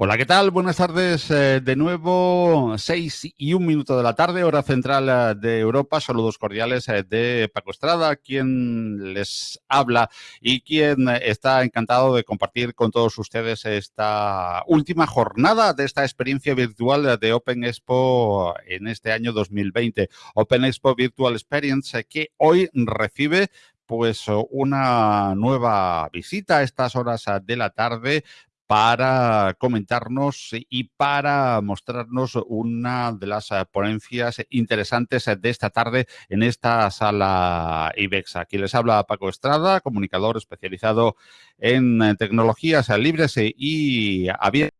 Hola, ¿qué tal? Buenas tardes eh, de nuevo, seis y un minuto de la tarde, hora central eh, de Europa. Saludos cordiales eh, de Paco Estrada, quien les habla y quien está encantado de compartir con todos ustedes esta última jornada de esta experiencia virtual de Open Expo en este año 2020. Open Expo Virtual Experience que hoy recibe pues una nueva visita a estas horas de la tarde para comentarnos y para mostrarnos una de las eh, ponencias interesantes de esta tarde en esta sala IBEX. Aquí les habla Paco Estrada, comunicador especializado en eh, tecnologías libres y abiertas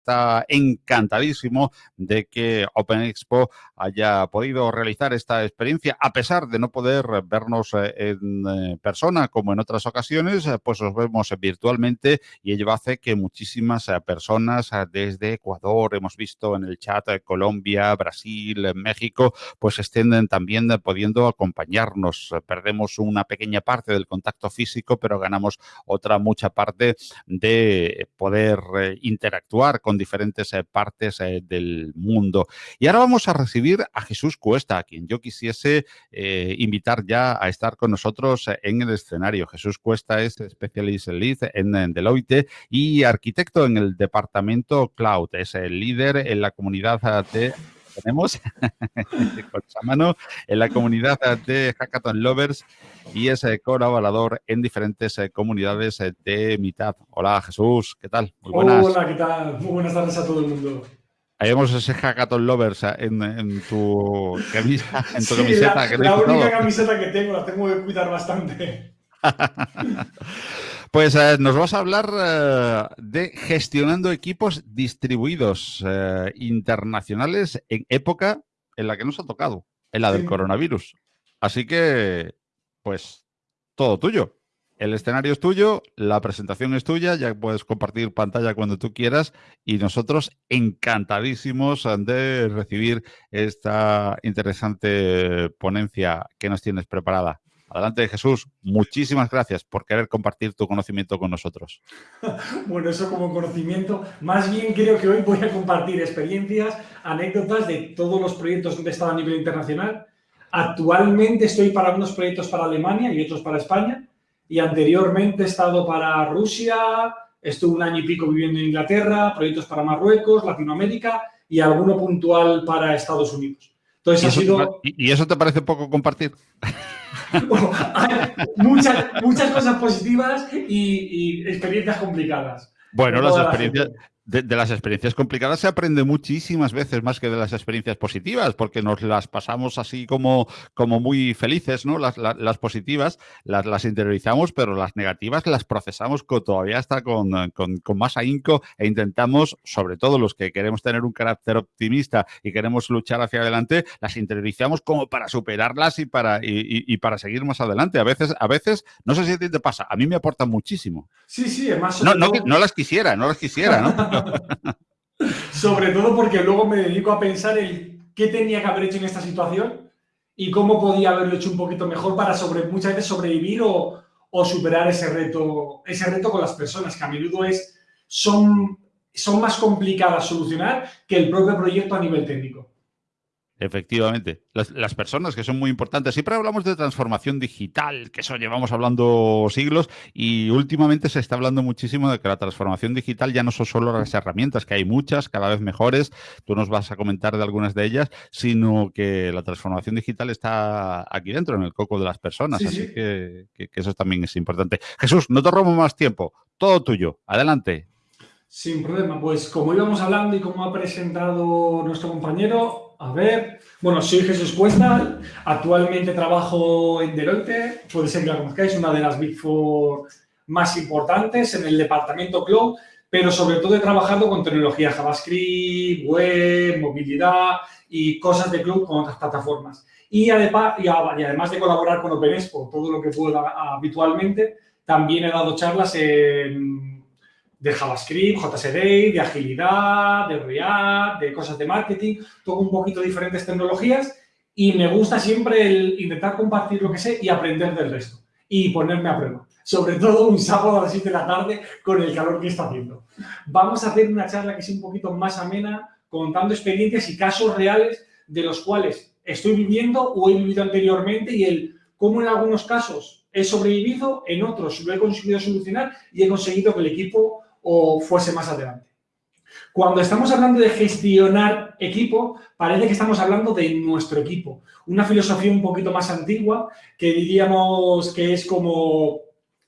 está encantadísimo de que Open Expo haya podido realizar esta experiencia, a pesar de no poder vernos eh, en eh, persona como en otras ocasiones, eh, pues nos vemos virtualmente y ello hace que muchísimas personas desde Ecuador, hemos visto en el chat Colombia, Brasil, México, pues estén también pudiendo acompañarnos. Perdemos una pequeña parte del contacto físico, pero ganamos otra mucha parte de poder interactuar con diferentes eh, partes eh, del mundo. Y ahora vamos a recibir a Jesús Cuesta, a quien yo quisiese eh, invitar ya a estar con nosotros en el escenario. Jesús Cuesta es Specialist Lead en, Deloitte y arquitecto en el departamento Cloud. Es el líder en la comunidad de tenemos con esa mano en la comunidad de Hackathon Lovers y es colaborador en diferentes eh, comunidades eh, de mitad. Hola Jesús, ¿qué tal? Muy buenas. Hola, ¿qué tal? Muy buenas tardes a todo el mundo. Ahí vemos ese Hackathon Lovers eh, en, tu, camisa, en tu camiseta. La, la única camiseta que tengo, la tengo que cuidar bastante. Pues nos vas a hablar de gestionando equipos distribuidos internacionales en época en la que nos ha tocado, en la del coronavirus. Así que pues todo tuyo. El escenario es tuyo, la presentación es tuya, ya puedes compartir pantalla cuando tú quieras y nosotros encantadísimos de recibir esta interesante ponencia que nos tienes preparada. Adelante, Jesús. Muchísimas gracias por querer compartir tu conocimiento con nosotros. Bueno, eso como conocimiento. Más bien creo que hoy voy a compartir experiencias, anécdotas de todos los proyectos donde he estado a nivel internacional Actualmente estoy para unos proyectos para Alemania y otros para España. Y anteriormente he estado para Rusia, estuve un año y pico viviendo en Inglaterra, proyectos para Marruecos, Latinoamérica y alguno puntual para Estados Unidos. Entonces, ¿Y, ha sido... ¿Y eso te parece poco compartir? hay muchas, muchas cosas positivas y, y experiencias complicadas. Bueno, las experiencias, de, las experiencias complicadas se aprende muchísimas veces más que de las experiencias positivas, porque nos las pasamos así como, como muy felices, ¿no? Las, las, positivas las, las, interiorizamos, pero las negativas las procesamos con, todavía hasta con, con, más ahínco e intentamos, sobre todo los que queremos tener un carácter optimista y queremos luchar hacia adelante, las interiorizamos como para superarlas y para, y, y para seguir más adelante. A veces, a veces, no sé si a ti te pasa, a mí me aportan muchísimo. Sí, sí, además... No, no, no las quisiera, no las quisiera, ¿no? Sobre todo porque luego me dedico a pensar en qué tenía que haber hecho en esta situación y cómo podía haberlo hecho un poquito mejor para muchas veces sobrevivir o, superar ese reto, ese reto con las personas, que a menudo es, son, son más complicadas solucionar que el propio proyecto a nivel técnico. Efectivamente, las, personas que son muy importantes. Siempre hablamos de transformación digital, que eso llevamos hablando siglos y últimamente se está hablando muchísimo de que la transformación digital ya no son solo las herramientas, que hay muchas, cada vez mejores, tú nos vas a comentar de algunas de ellas, sino que la transformación digital está aquí dentro, en el coco de las personas, así Que, que eso también es importante. Jesús, no te robo más tiempo, todo tuyo, adelante. Sin problema, pues como íbamos hablando y como ha presentado nuestro compañero, a ver, bueno, soy Jesús Cuesta, actualmente trabajo en Deloitte, puede ser que la conozcáis, una de las Big Four más importantes en el departamento Cloud, pero sobre todo he trabajado con tecnología JavaScript, web, movilidad y cosas de Cloud con otras plataformas. Y además, de colaborar con OpenExpo, todo lo que puedo habitualmente, también he dado charlas en de JavaScript, JSD, de agilidad, de React, de cosas de marketing, todo un poquito diferentes tecnologías y me gusta siempre el intentar compartir lo que sé y aprender del resto. y ponerme a prueba. Sobre todo un sábado a las 7 de la tarde con el calor que está haciendo. Vamos a hacer una charla que sea un poquito más amena, contando experiencias y casos reales de los cuales estoy viviendo o he vivido anteriormente y el cómo en algunos casos he sobrevivido, en otros lo he conseguido solucionar y he conseguido que el equipo o fuese más adelante. Cuando estamos hablando de gestionar equipo, parece que estamos hablando de nuestro equipo. Una filosofía un poquito más antigua que diríamos que es como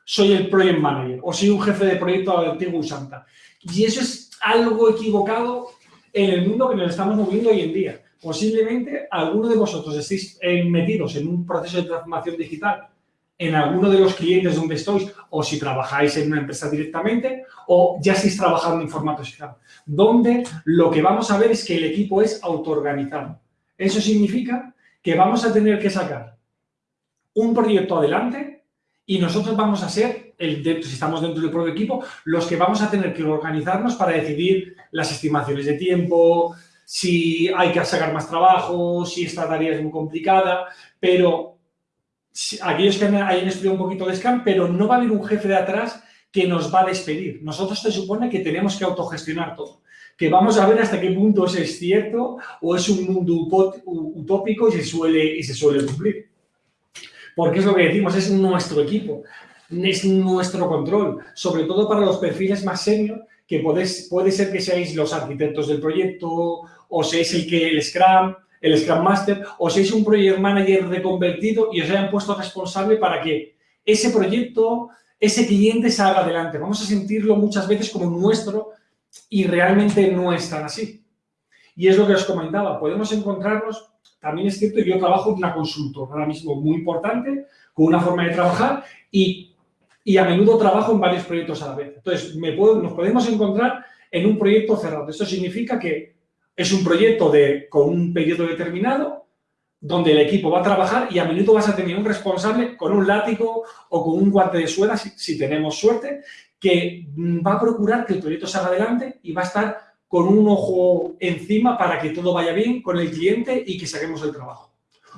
soy el project manager o soy un jefe de proyecto antiguo Santa. Y eso es algo equivocado en el mundo que nos estamos moviendo hoy en día. Posiblemente alguno de vosotros estéis metidos en un proceso de transformación digital en alguno de los clientes donde estáis o si trabajáis en una empresa directamente o ya estáis trabajando en formato digital, donde lo que vamos a ver es que el equipo es autoorganizado. Eso significa que vamos a tener que sacar un proyecto adelante y nosotros vamos a ser, el, si estamos dentro del propio equipo, los que vamos a tener que organizarnos para decidir las estimaciones de tiempo, si hay que sacar más trabajo, si esta tarea es muy complicada, pero aquellos que hayan estudiado un poquito de Scam, pero no va a haber un jefe de atrás que nos va a despedir. Nosotros se supone que tenemos que autogestionar todo. Que vamos a ver hasta qué punto es cierto o es un mundo utópico y se suele, y se suele cumplir. Porque es lo que decimos, es nuestro equipo, es nuestro control, sobre todo para los perfiles más senior, que puede ser que seáis los arquitectos del proyecto o seáis el que el Scrum, el Scrum Master, o seáis un Project Manager reconvertido y os hayan puesto responsable para que ese proyecto, ese cliente salga adelante. Vamos a sentirlo muchas veces como nuestro y realmente no es tan así. Y es lo que os comentaba, podemos encontrarnos, también es cierto, yo trabajo en una consultora ahora mismo muy importante, con una forma de trabajar y, y a menudo trabajo en varios proyectos a la vez. Entonces, me puedo, nos podemos encontrar en un proyecto cerrado. Esto significa que es un proyecto de, con un periodo determinado donde el equipo va a trabajar y a menudo vas a tener un responsable con un látigo o con un guante de suela, si, tenemos suerte, que va a procurar que el proyecto salga adelante y va a estar con un ojo encima para que todo vaya bien con el cliente y que saquemos el trabajo.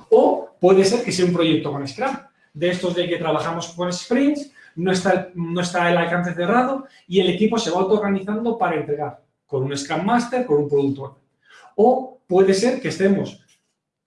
O puede ser que sea un proyecto con Scrum, de estos de que trabajamos con sprints, no está, no está el alcance cerrado y el equipo se va autoorganizando para entregar con un Scrum Master, con un productor. O puede ser que estemos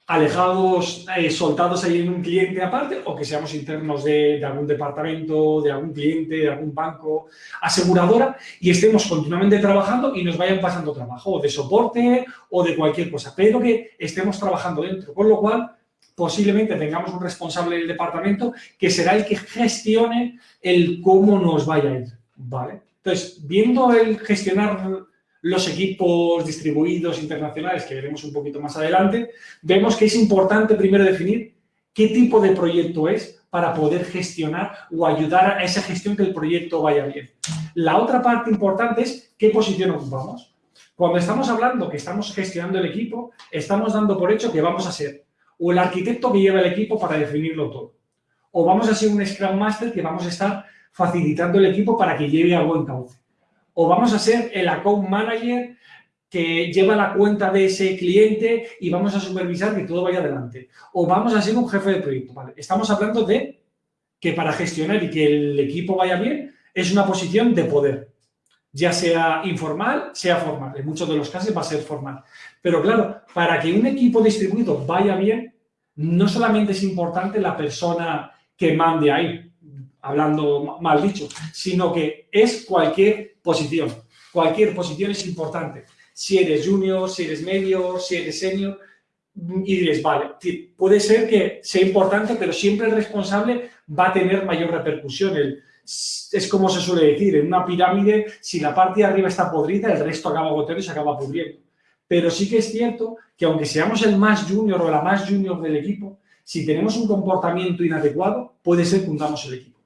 alejados, eh, soltados ahí en un cliente aparte o que seamos internos de, algún departamento, de algún cliente, de algún banco, aseguradora y estemos continuamente trabajando y nos vayan pasando trabajo o de soporte o de cualquier cosa, pero que estemos trabajando dentro, con lo cual posiblemente tengamos un responsable del departamento que será el que gestione el cómo nos vaya a ir, ¿vale? Entonces, viendo el gestionar los equipos distribuidos internacionales, que veremos un poquito más adelante, vemos que es importante primero definir qué tipo de proyecto es para poder gestionar o ayudar a esa gestión que el proyecto vaya bien. La otra parte importante es qué posición ocupamos. Cuando estamos hablando que estamos gestionando el equipo, estamos dando por hecho que vamos a ser o el arquitecto que lleva el equipo para definirlo todo, o vamos a ser un Scrum Master que vamos a estar facilitando el equipo para que lleve a buen cauce o vamos a ser el account manager que lleva la cuenta de ese cliente y vamos a supervisar que todo vaya adelante. O vamos a ser un jefe de proyecto. Estamos hablando de que para gestionar y que el equipo vaya bien es una posición de poder, ya sea informal, sea formal. En muchos de los casos va a ser formal. Pero claro, para que un equipo distribuido vaya bien, no solamente es importante la persona que mande ahí, hablando mal dicho, sino que es cualquier posición. Cualquier posición es importante. Si eres junior, si eres medio, si eres senior, y dices, vale, puede ser que sea importante, pero siempre el responsable va a tener mayor repercusión. es como se suele decir, en una pirámide, si la parte de arriba está podrida, el resto acaba goteando y se acaba pudriendo. Pero sí que es cierto que aunque seamos el más junior o la más junior del equipo, si tenemos un comportamiento inadecuado, puede ser que hundamos el equipo.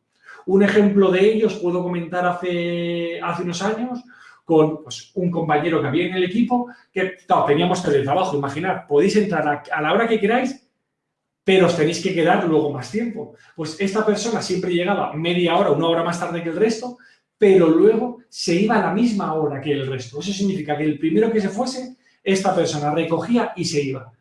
Un ejemplo de ello os puedo comentar hace, hace unos años con pues, un compañero que había en el equipo que teníamos teletrabajo, imaginar, podéis entrar a, la hora que queráis, pero os tenéis que quedar luego más tiempo. Pues esta persona siempre llegaba media hora, una hora más tarde que el resto, pero luego se iba a la misma hora que el resto. Eso significa que el primero que se fuese, esta persona recogía y se iba.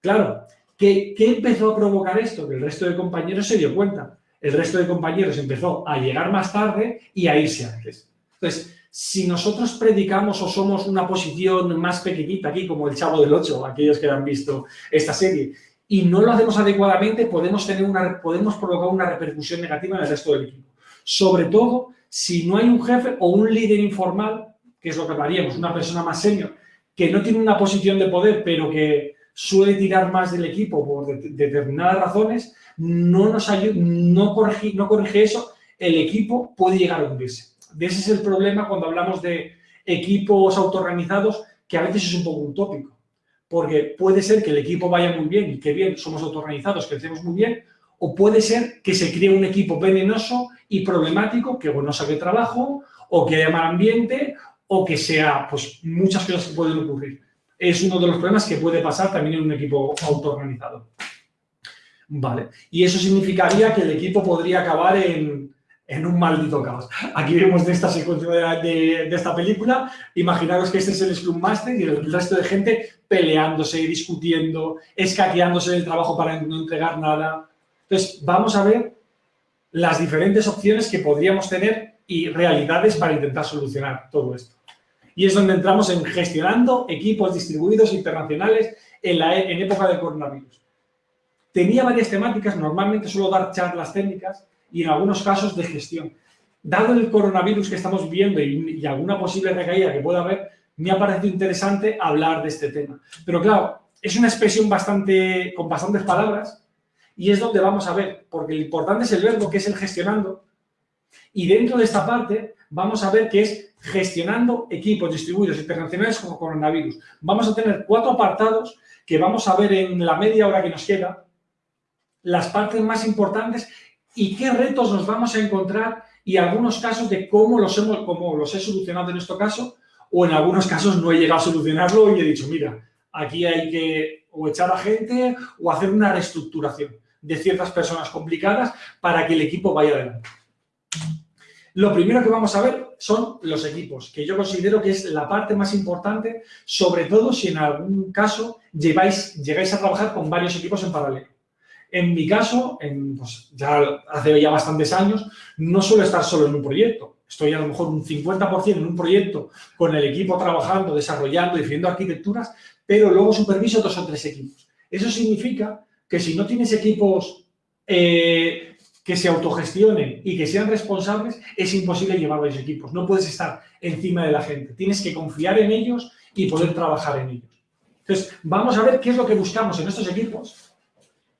Claro, ¿qué, qué empezó a provocar esto? Que el resto de compañeros se dio cuenta el resto de compañeros empezó a llegar más tarde y a irse antes. Entonces, si nosotros predicamos o somos una posición más pequeñita aquí, como el Chavo del Ocho, aquellos que han visto esta serie, y no lo hacemos adecuadamente, podemos, tener una, podemos provocar una repercusión negativa en el resto del equipo. Sobre todo, si no hay un jefe o un líder informal, que es lo que haríamos, una persona más senior, que no tiene una posición de poder, pero que suele tirar más del equipo por determinadas razones, no, nos ayuda, no, corrige, no corrige eso, el equipo puede llegar a hundirse. Ese es el problema cuando hablamos de equipos autoorganizados, que a veces es un poco utópico. Porque puede ser que el equipo vaya muy bien y que bien, somos autoorganizados, crecemos muy bien, o puede ser que se cree un equipo venenoso y problemático, que no sabe trabajo, o que haya mal ambiente, o que sea, pues, muchas cosas que pueden ocurrir. Es uno de los problemas que puede pasar también en un equipo autoorganizado. Vale, y eso significaría que el equipo podría acabar en, un maldito caos. Aquí vemos de esta secuencia de, esta película, imaginaros que este es el Scrum Master y el resto de gente peleándose, discutiendo, escaqueándose del trabajo para no entregar nada. Entonces, vamos a ver las diferentes opciones que podríamos tener y realidades para intentar solucionar todo esto. Y es donde entramos en gestionando equipos distribuidos internacionales en, en época del coronavirus. Tenía varias temáticas, normalmente suelo dar charlas técnicas y en algunos casos de gestión. Dado el coronavirus que estamos viviendo y, alguna posible recaída que pueda haber, me ha parecido interesante hablar de este tema. Pero claro, es una expresión bastante, con bastantes palabras y es donde vamos a ver, porque lo importante es el verbo que es el gestionando y dentro de esta parte vamos a ver que es gestionando equipos distribuidos internacionales como coronavirus. Vamos a tener cuatro apartados que vamos a ver en la media hora que nos queda, las partes más importantes y qué retos nos vamos a encontrar y algunos casos de cómo los, hemos, cómo los he solucionado en este caso o en algunos casos no he llegado a solucionarlo y he dicho, mira, aquí hay que o echar a gente o hacer una reestructuración de ciertas personas complicadas para que el equipo vaya adelante. Lo primero que vamos a ver son los equipos, que yo considero que es la parte más importante, sobre todo si en algún caso lleváis, llegáis a trabajar con varios equipos en paralelo. En mi caso, pues, ya hace ya bastantes años, no suelo estar solo en un proyecto. Estoy a lo mejor un 50% en un proyecto con el equipo trabajando, desarrollando, definiendo arquitecturas, pero luego superviso dos o tres equipos. Eso significa que si no tienes equipos eh, que se autogestionen y que sean responsables, es imposible llevar varios equipos. No puedes estar encima de la gente. Tienes que confiar en ellos y poder trabajar en ellos. Entonces, vamos a ver qué es lo que buscamos en estos equipos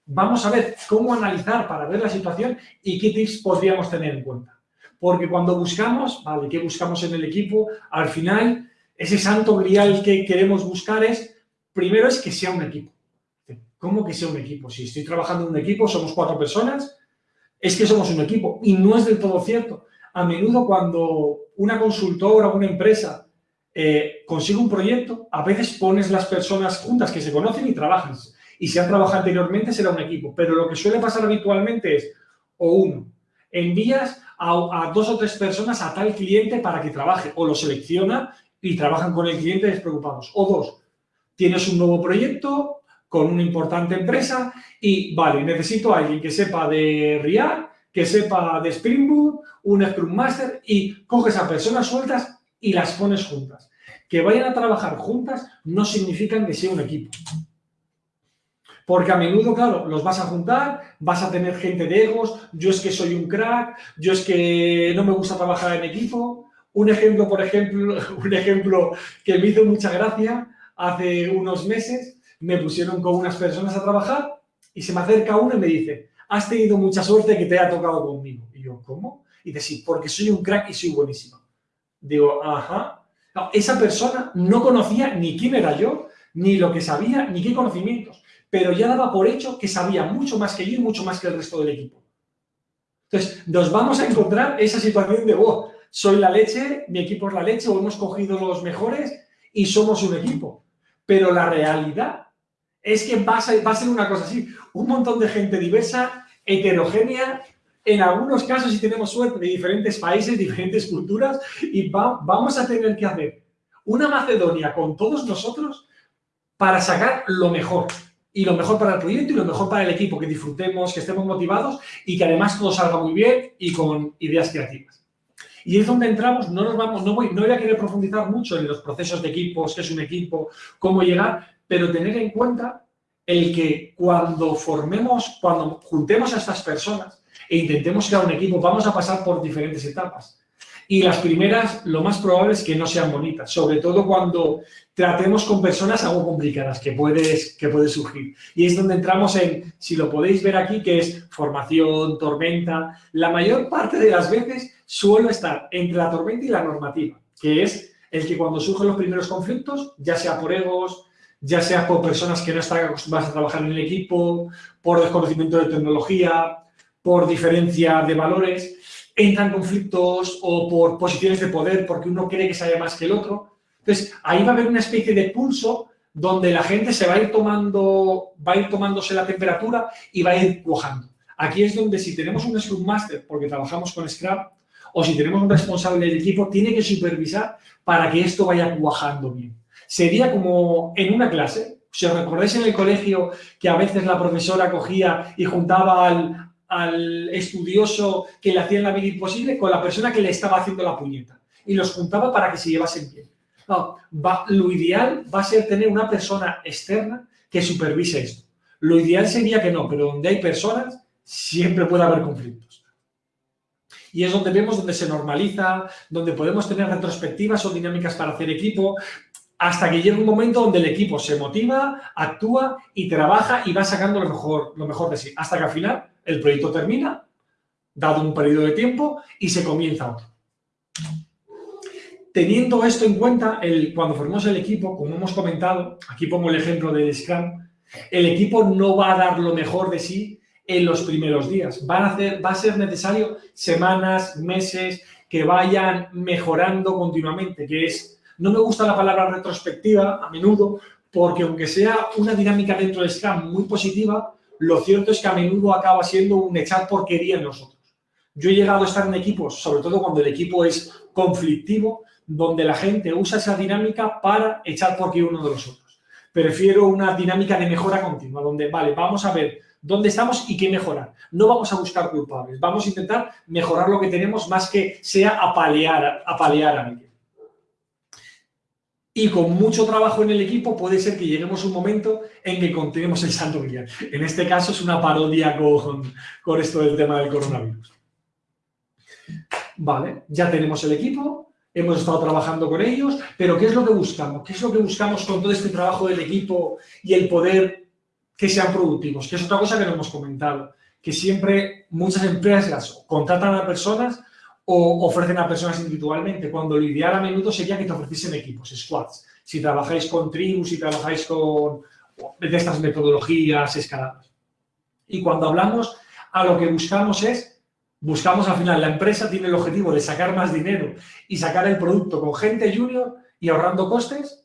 vamos a ver cómo analizar para ver la situación y qué tips podríamos tener en cuenta. Porque cuando buscamos, vale, ¿qué buscamos en el equipo? Al final, ese santo grial que queremos buscar es, primero es que sea un equipo. ¿Cómo que sea un equipo? Si estoy trabajando en un equipo, somos cuatro personas, es que somos un equipo. Y no es del todo cierto. A menudo cuando una consultora o una empresa eh, consigue un proyecto, a veces pones las personas juntas que se conocen y trabajan y si han trabajado anteriormente será un equipo. Pero lo que suele pasar habitualmente es, o uno, envías a, dos o tres personas a tal cliente para que trabaje, o lo selecciona y trabajan con el cliente despreocupados. O dos, tienes un nuevo proyecto con una importante empresa y, vale, necesito a alguien que sepa de React, que sepa de Spring Boot, un Scrum Master y coges a personas sueltas y las pones juntas. Que vayan a trabajar juntas no significa que sea un equipo. Porque a menudo, claro, los vas a juntar, vas a tener gente de egos, yo es que soy un crack, yo es que no me gusta trabajar en equipo. Un ejemplo, por ejemplo, un ejemplo que me hizo mucha gracia, hace unos meses me pusieron con unas personas a trabajar y se me acerca uno y me dice, has tenido mucha suerte que te haya tocado conmigo. Y yo, ¿cómo? Y dice, sí, porque soy un crack y soy buenísimo. Digo, ajá. esa persona no conocía ni quién era yo, ni lo que sabía, ni qué conocimientos pero ya daba por hecho que sabía mucho más que yo y mucho más que el resto del equipo. Entonces, nos vamos a encontrar esa situación de, oh, soy la leche, mi equipo es la leche, o hemos cogido los mejores y somos un equipo. Pero la realidad es que va a ser, va a ser una cosa así, un montón de gente diversa, heterogénea, en algunos casos, si tenemos suerte, de diferentes países, diferentes culturas, y vamos a tener que hacer una Macedonia con todos nosotros para sacar lo mejor y lo mejor para el proyecto y lo mejor para el equipo, que disfrutemos, que estemos motivados y que además todo salga muy bien y con ideas creativas. Y es donde entramos, no nos vamos, no voy, no voy a querer profundizar mucho en los procesos de equipos, qué es un equipo, cómo llegar, pero tener en cuenta el que cuando formemos, cuando juntemos a estas personas e intentemos crear un equipo, vamos a pasar por diferentes etapas. Y las primeras, lo más probable es que no sean bonitas, sobre todo cuando tratemos con personas algo complicadas que puedes, que puede surgir. Y es donde entramos en, si lo podéis ver aquí, que es formación, tormenta. La mayor parte de las veces suelo estar entre la tormenta y la normativa, que es el que cuando surgen los primeros conflictos, ya sea por egos, ya sea por personas que no están acostumbradas a trabajar en el equipo, por desconocimiento de tecnología, por diferencia de valores, entran conflictos o por posiciones de poder porque uno cree que sabe más que el otro. Entonces, ahí va a haber una especie de pulso donde la gente se va a ir tomando, va a ir tomándose la temperatura y va a ir cuajando. Aquí es donde si tenemos un Scrum Master, porque trabajamos con Scrum, o si tenemos un responsable del equipo, tiene que supervisar para que esto vaya cuajando bien. Sería como en una clase, si os recordáis en el colegio que a veces la profesora cogía y juntaba al, al estudioso que le hacía la vida imposible con la persona que le estaba haciendo la puñeta. Y los juntaba para que se llevasen bien. lo ideal va a ser tener una persona externa que supervise esto. Lo ideal sería que no, pero donde hay personas siempre puede haber conflictos. Y es donde vemos donde se normaliza, donde podemos tener retrospectivas o dinámicas para hacer equipo, hasta que llega un momento donde el equipo se motiva, actúa y trabaja y va sacando lo mejor, lo mejor de sí. Hasta que al final el proyecto termina, dado un periodo de tiempo, y se comienza otro. Teniendo esto en cuenta, el, cuando formamos el equipo, como hemos comentado, aquí pongo el ejemplo del Scrum, el equipo no va a dar lo mejor de sí en los primeros días. A hacer, va a ser necesario semanas, meses, que vayan mejorando continuamente, que es, no me gusta la palabra retrospectiva a menudo, porque aunque sea una dinámica dentro del Scrum muy positiva, lo cierto es que a menudo acaba siendo un echar porquería en nosotros. Yo he llegado a estar en equipos, sobre todo cuando el equipo es conflictivo, donde la gente usa esa dinámica para echar porquería uno de los otros. Prefiero una dinámica de mejora continua, donde, vale, vamos a ver dónde estamos y qué mejorar. No vamos a buscar culpables, vamos a intentar mejorar lo que tenemos más que sea apalear, apalear a alguien y con mucho trabajo en el equipo puede ser que lleguemos a un momento en que continuemos el santo grial. En este caso es una parodia con, con esto del tema del coronavirus. Vale, ya tenemos el equipo, hemos estado trabajando con ellos, pero ¿qué es lo que buscamos? ¿Qué es lo que buscamos con todo este trabajo del equipo y el poder que sean productivos? Que es otra cosa que no hemos comentado, que siempre muchas empresas contratan a personas o ofrecen a personas individualmente, cuando lo ideal a menudo sería que te ofreciesen equipos, squads. Si trabajáis con tribus, si trabajáis con de estas metodologías escaladas. Y cuando hablamos, a lo que buscamos es, buscamos al final, la empresa tiene el objetivo de sacar más dinero y sacar el producto con gente junior y ahorrando costes,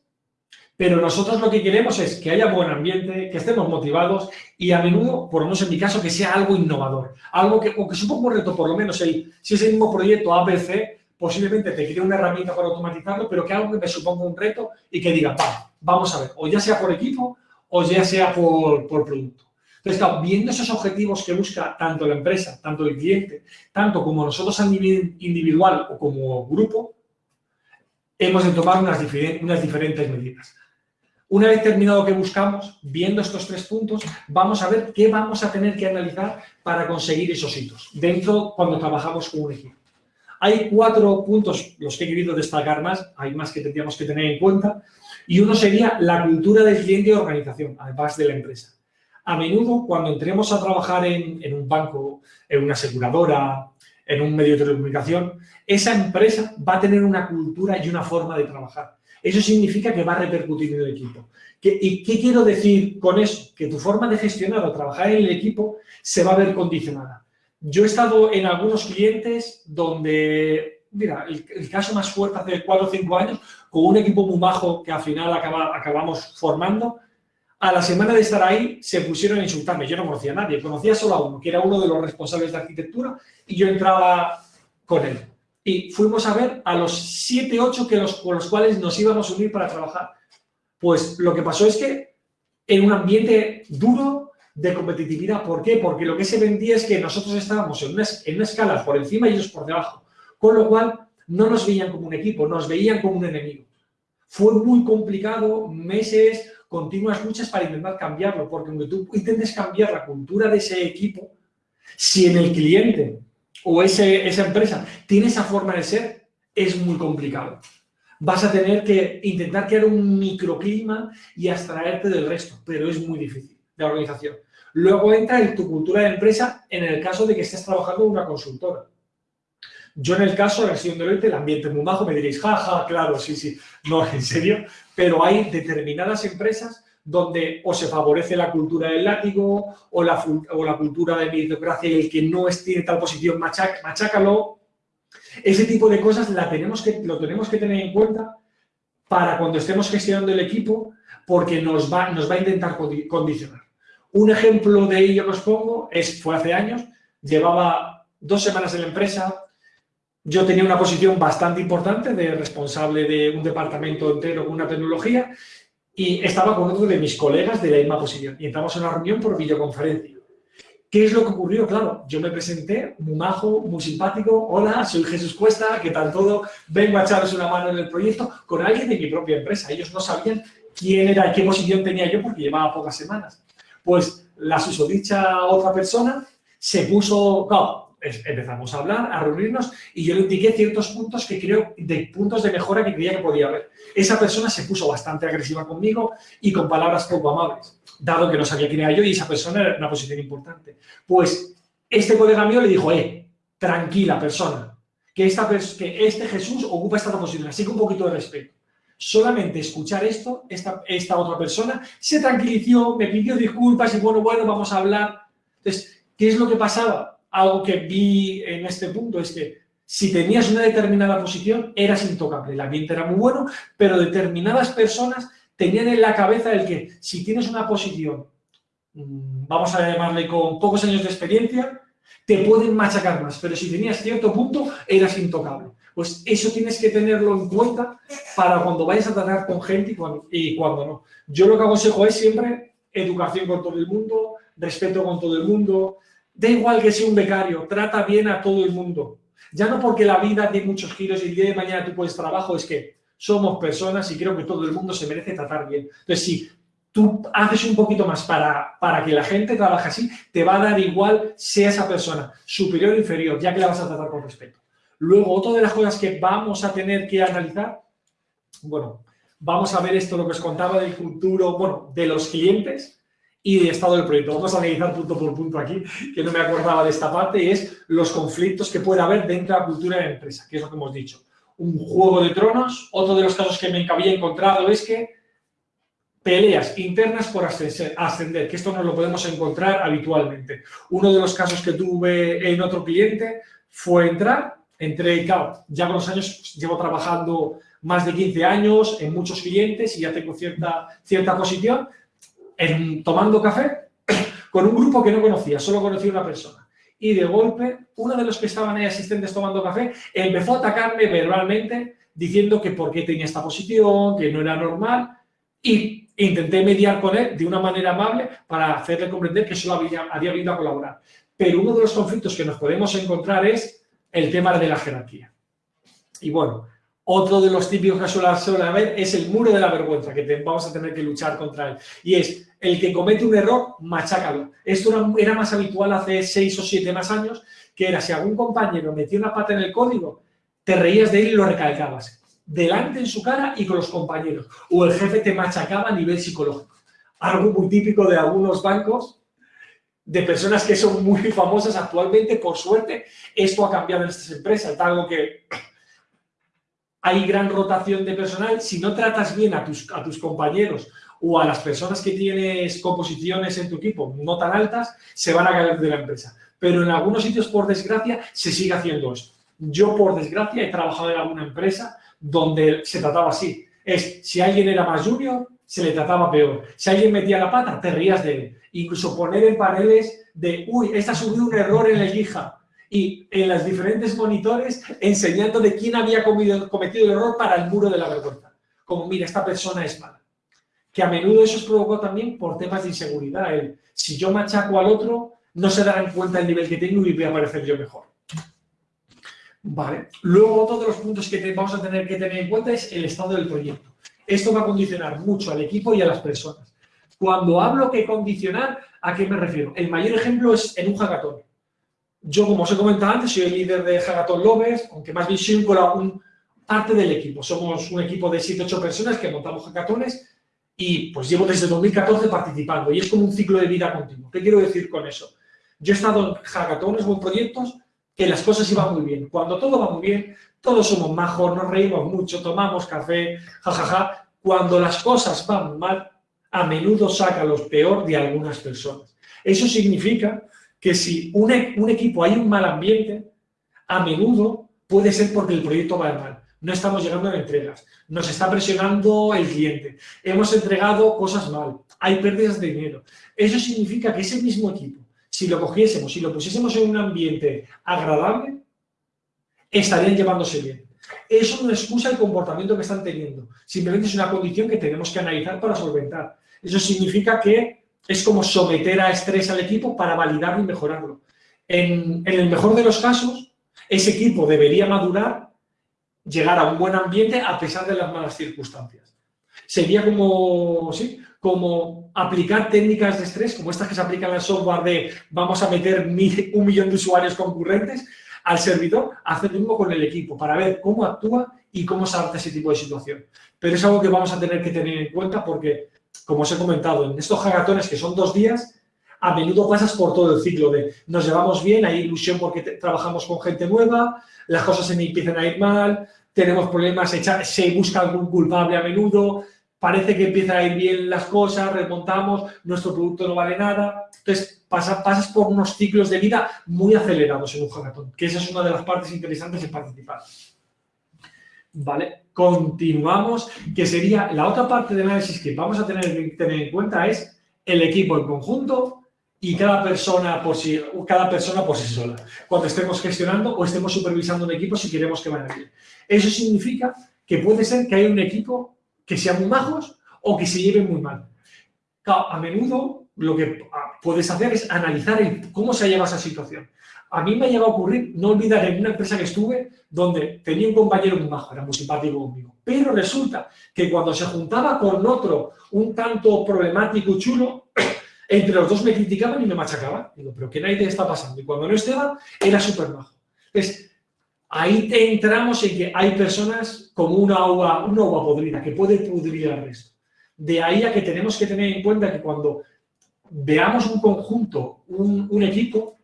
pero nosotros lo que queremos es que haya buen ambiente, que estemos motivados y a menudo, por lo menos en mi caso, que sea algo innovador. Algo que, o que suponga un reto, por lo menos, el, si es el mismo proyecto ABC, posiblemente te cree una herramienta para automatizarlo, pero que algo que me suponga un reto y que diga, va, vamos a ver, o ya sea por equipo o ya sea por, producto. Entonces, claro, viendo esos objetivos que busca tanto la empresa, tanto el cliente, tanto como nosotros individual o como grupo, hemos de tomar unas diferentes medidas. Una vez terminado que buscamos, viendo estos tres puntos, vamos a ver qué vamos a tener que analizar para conseguir esos hitos, dentro cuando trabajamos con un equipo. Hay cuatro puntos, los que he querido destacar más, hay más que tendríamos que tener en cuenta, y uno sería la cultura del cliente y organización, además de la empresa. A menudo, cuando entremos a trabajar en, en un banco, en una aseguradora, en un medio de telecomunicación, esa empresa va a tener una cultura y una forma de trabajar eso significa que va a repercutir en el equipo. ¿Y qué quiero decir con eso? Que tu forma de gestionar o trabajar en el equipo se va a ver condicionada. Yo he estado en algunos clientes donde, mira, el, caso más fuerte hace cuatro o cinco años, con un equipo muy bajo que al final acabamos formando, a la semana de estar ahí se pusieron a insultarme. Yo no conocía a nadie, conocía solo a uno, que era uno de los responsables de arquitectura, y yo entraba con él y fuimos a ver a los 7, 8 que los, con los cuales nos íbamos a unir para trabajar. Pues lo que pasó es que en un ambiente duro de competitividad. ¿Por qué? Porque lo que se vendía es que nosotros estábamos en una, en una escala por encima y ellos por debajo. Con lo cual, no nos veían como un equipo, nos veían como un enemigo. Fue muy complicado, meses, continuas luchas para intentar cambiarlo, porque aunque tú intentes cambiar la cultura de ese equipo, si en el cliente o ese, esa empresa tiene esa forma de ser, es muy complicado. Vas a tener que intentar crear un microclima y abstraerte del resto, pero es muy difícil de organización. Luego entra en tu cultura de empresa en el caso de que estés trabajando en una consultora. Yo en el caso la sesión de el ambiente es muy bajo, me diréis, jaja, claro, sí, sí, no, en serio, pero hay determinadas empresas donde o se favorece la cultura del látigo o la, o la cultura de meritocracia y el que no tiene tal posición, machácalo. Ese tipo de cosas la tenemos que, lo tenemos que tener en cuenta para cuando estemos gestionando el equipo porque nos va, nos va a intentar condicionar. Un ejemplo de ello que os pongo es, fue hace años, llevaba dos semanas en la empresa, yo tenía una posición bastante importante de responsable de un departamento entero con una tecnología y estaba con otro de mis colegas de la misma posición. Y entramos en una reunión por videoconferencia. ¿Qué es lo que ocurrió? Claro, yo me presenté, muy majo, muy simpático. Hola, soy Jesús Cuesta, ¿qué tal todo? Vengo a echaros una mano en el proyecto con alguien de mi propia empresa. Ellos no sabían quién era y qué posición tenía yo porque llevaba pocas semanas. Pues la susodicha otra persona se puso, claro, empezamos a hablar, a reunirnos y yo le indiqué ciertos puntos que creo, de puntos de mejora que creía que podía haber. Esa persona se puso bastante agresiva conmigo y con palabras poco amables, dado que no sabía quién era yo y esa persona era una posición importante. Pues este colega mío le dijo, eh, tranquila persona, que, esta, que este Jesús ocupa esta posición, así que un poquito de respeto. Solamente escuchar esto, esta, esta otra persona se tranquilizó, me pidió disculpas y bueno, bueno, vamos a hablar. Entonces, ¿qué es lo que pasaba? Algo que vi en este punto es que si tenías una determinada posición, eras intocable. El ambiente era muy bueno, pero determinadas personas tenían en la cabeza el que si tienes una posición, mm, vamos a llamarle con pocos años de experiencia, te pueden machacar más, pero si tenías cierto punto, eras intocable. Pues eso tienes que tenerlo en cuenta para cuando vayas a tratar con gente y cuando, y cuando no. Yo lo que aconsejo es siempre educación con todo el mundo, respeto con todo el mundo, Da igual que sea un becario, trata bien a todo el mundo. Ya no porque la vida tiene muchos giros y el día de mañana tú puedes trabajo, es que somos personas y creo que todo el mundo se merece tratar bien. Entonces, si tú haces un poquito más para, para que la gente trabaje así, te va a dar igual sea esa persona superior o inferior, ya que la vas a tratar con respeto. Luego, otra de las cosas que vamos a tener que analizar, bueno, vamos a ver esto, lo que os contaba del futuro, bueno, de los clientes, y de estado del proyecto. Vamos a analizar punto por punto aquí, que no me acordaba de esta parte, y es los conflictos que puede haber dentro de la cultura de la empresa, que es lo que hemos dicho. Un juego de tronos, otro de los casos que me había encontrado es que peleas internas por ascender, que esto no lo podemos encontrar habitualmente. Uno de los casos que tuve en otro cliente fue entrar, entré, claro, ya con los años llevo trabajando más de 15 años en muchos clientes y ya tengo cierta, cierta posición, tomando café con un grupo que no conocía, solo conocía una persona. Y de golpe, uno de los que estaban ahí asistentes tomando café empezó a atacarme verbalmente diciendo que por qué tenía esta posición, que no era normal y intenté mediar con él de una manera amable para hacerle comprender que solo había, había venido a colaborar. Pero uno de los conflictos que nos podemos encontrar es el tema de la jerarquía. Y bueno, otro de los típicos que suele haber es el muro de la vergüenza, que vamos a tener que luchar contra él. Y es, el que comete un error, machácalo. Esto era, más habitual hace seis o siete más años, que era si algún compañero metía una pata en el código, te reías de él y lo recalcabas. Delante en su cara y con los compañeros. O el jefe te machacaba a nivel psicológico. Algo muy típico de algunos bancos, de personas que son muy famosas actualmente, por suerte, esto ha cambiado en estas empresas. Algo que hay gran rotación de personal. Si no tratas bien a tus, compañeros o a las personas que tienes composiciones en tu equipo no tan altas, se van a caer de la empresa. Pero en algunos sitios, por desgracia, se sigue haciendo esto. Yo, por desgracia, he trabajado en alguna empresa donde se trataba así. Es, si alguien era más junior, se le trataba peor. Si alguien metía la pata, te rías de él. Incluso poner en paneles de, uy, esta ha subido un error en la guija. Y en los diferentes monitores enseñando de quién había cometido el error para el muro de la vergüenza. Como, mira, esta persona es mala que a menudo eso es provocado también por temas de inseguridad. si yo machaco al otro, no se darán cuenta del nivel que tengo y voy a parecer yo mejor. Vale. Luego, otro de los puntos que vamos a tener que tener en cuenta es el estado del proyecto. Esto va a condicionar mucho al equipo y a las personas. Cuando hablo que condicionar, ¿a qué me refiero? El mayor ejemplo es en un hackathon. Yo, como os he comentado antes, soy el líder de Hackathon Lovers, aunque más bien soy un, parte del equipo. Somos un equipo de 7-8 personas que montamos hackatones y pues llevo desde 2014 participando y es como un ciclo de vida continuo. ¿Qué quiero decir con eso? Yo he estado en hackatones o en proyectos que las cosas iban muy bien. Cuando todo va muy bien, todos somos majos, nos reímos mucho, tomamos café, jajaja. Cuando las cosas van mal, a menudo saca lo peor de algunas personas. Eso significa que si un, un equipo hay un mal ambiente, a menudo puede ser porque el proyecto va mal. No estamos llegando a entregas, nos está presionando el cliente, hemos entregado cosas mal, hay pérdidas de dinero. Eso significa que ese mismo equipo, si lo cogiésemos, si lo pusiésemos en un ambiente agradable, estarían llevándose bien. Eso no excusa el comportamiento que están teniendo, simplemente es una condición que tenemos que analizar para solventar. Eso significa que es como someter a estrés al equipo para validarlo y mejorarlo. En, el mejor de los casos, ese equipo debería madurar, llegar a un buen ambiente a pesar de las malas circunstancias. Sería como, ¿sí? como aplicar técnicas de estrés, como estas que se aplican en el software de vamos a meter un millón de usuarios concurrentes al servidor, hacer lo mismo con el equipo para ver cómo actúa y cómo se ese tipo de situación. Pero es algo que vamos a tener que tener en cuenta porque como os he comentado, en estos hackatones que son dos días, a menudo pasas por todo el ciclo de nos llevamos bien, hay ilusión porque trabajamos con gente nueva, las cosas se empiezan a ir mal, tenemos problemas, se busca algún culpable a menudo, parece que empiezan a ir bien las cosas, remontamos, nuestro producto no vale nada. Entonces, pasas por unos ciclos de vida muy acelerados en un hackathon, que esa es una de las partes interesantes de participar. ¿Vale? Continuamos, que sería la otra parte del análisis que vamos a tener tener en cuenta es el equipo en conjunto y cada persona por sí, cada persona por sí sola, cuando estemos gestionando o estemos supervisando un equipo si queremos que vaya bien. Eso significa que puede ser que haya un equipo que sea muy majos o que se lleven muy mal. a menudo lo que puedes hacer es analizar cómo se lleva esa situación. A mí me ha llegado a ocurrir, no olvidar, en una empresa que estuve, donde tenía un compañero muy bajo, era muy simpático conmigo. Pero resulta que cuando se juntaba con otro un tanto problemático y chulo, entre los dos me criticaban y me machacaban. Digo, ¿pero qué nadie está pasando? Y cuando no estaba, era súper bajo. Entonces, ahí entramos en que hay personas como una agua, una agua podrida, que puede pudrir al resto. De ahí a que tenemos que tener en cuenta que cuando veamos un conjunto, un, un equipo,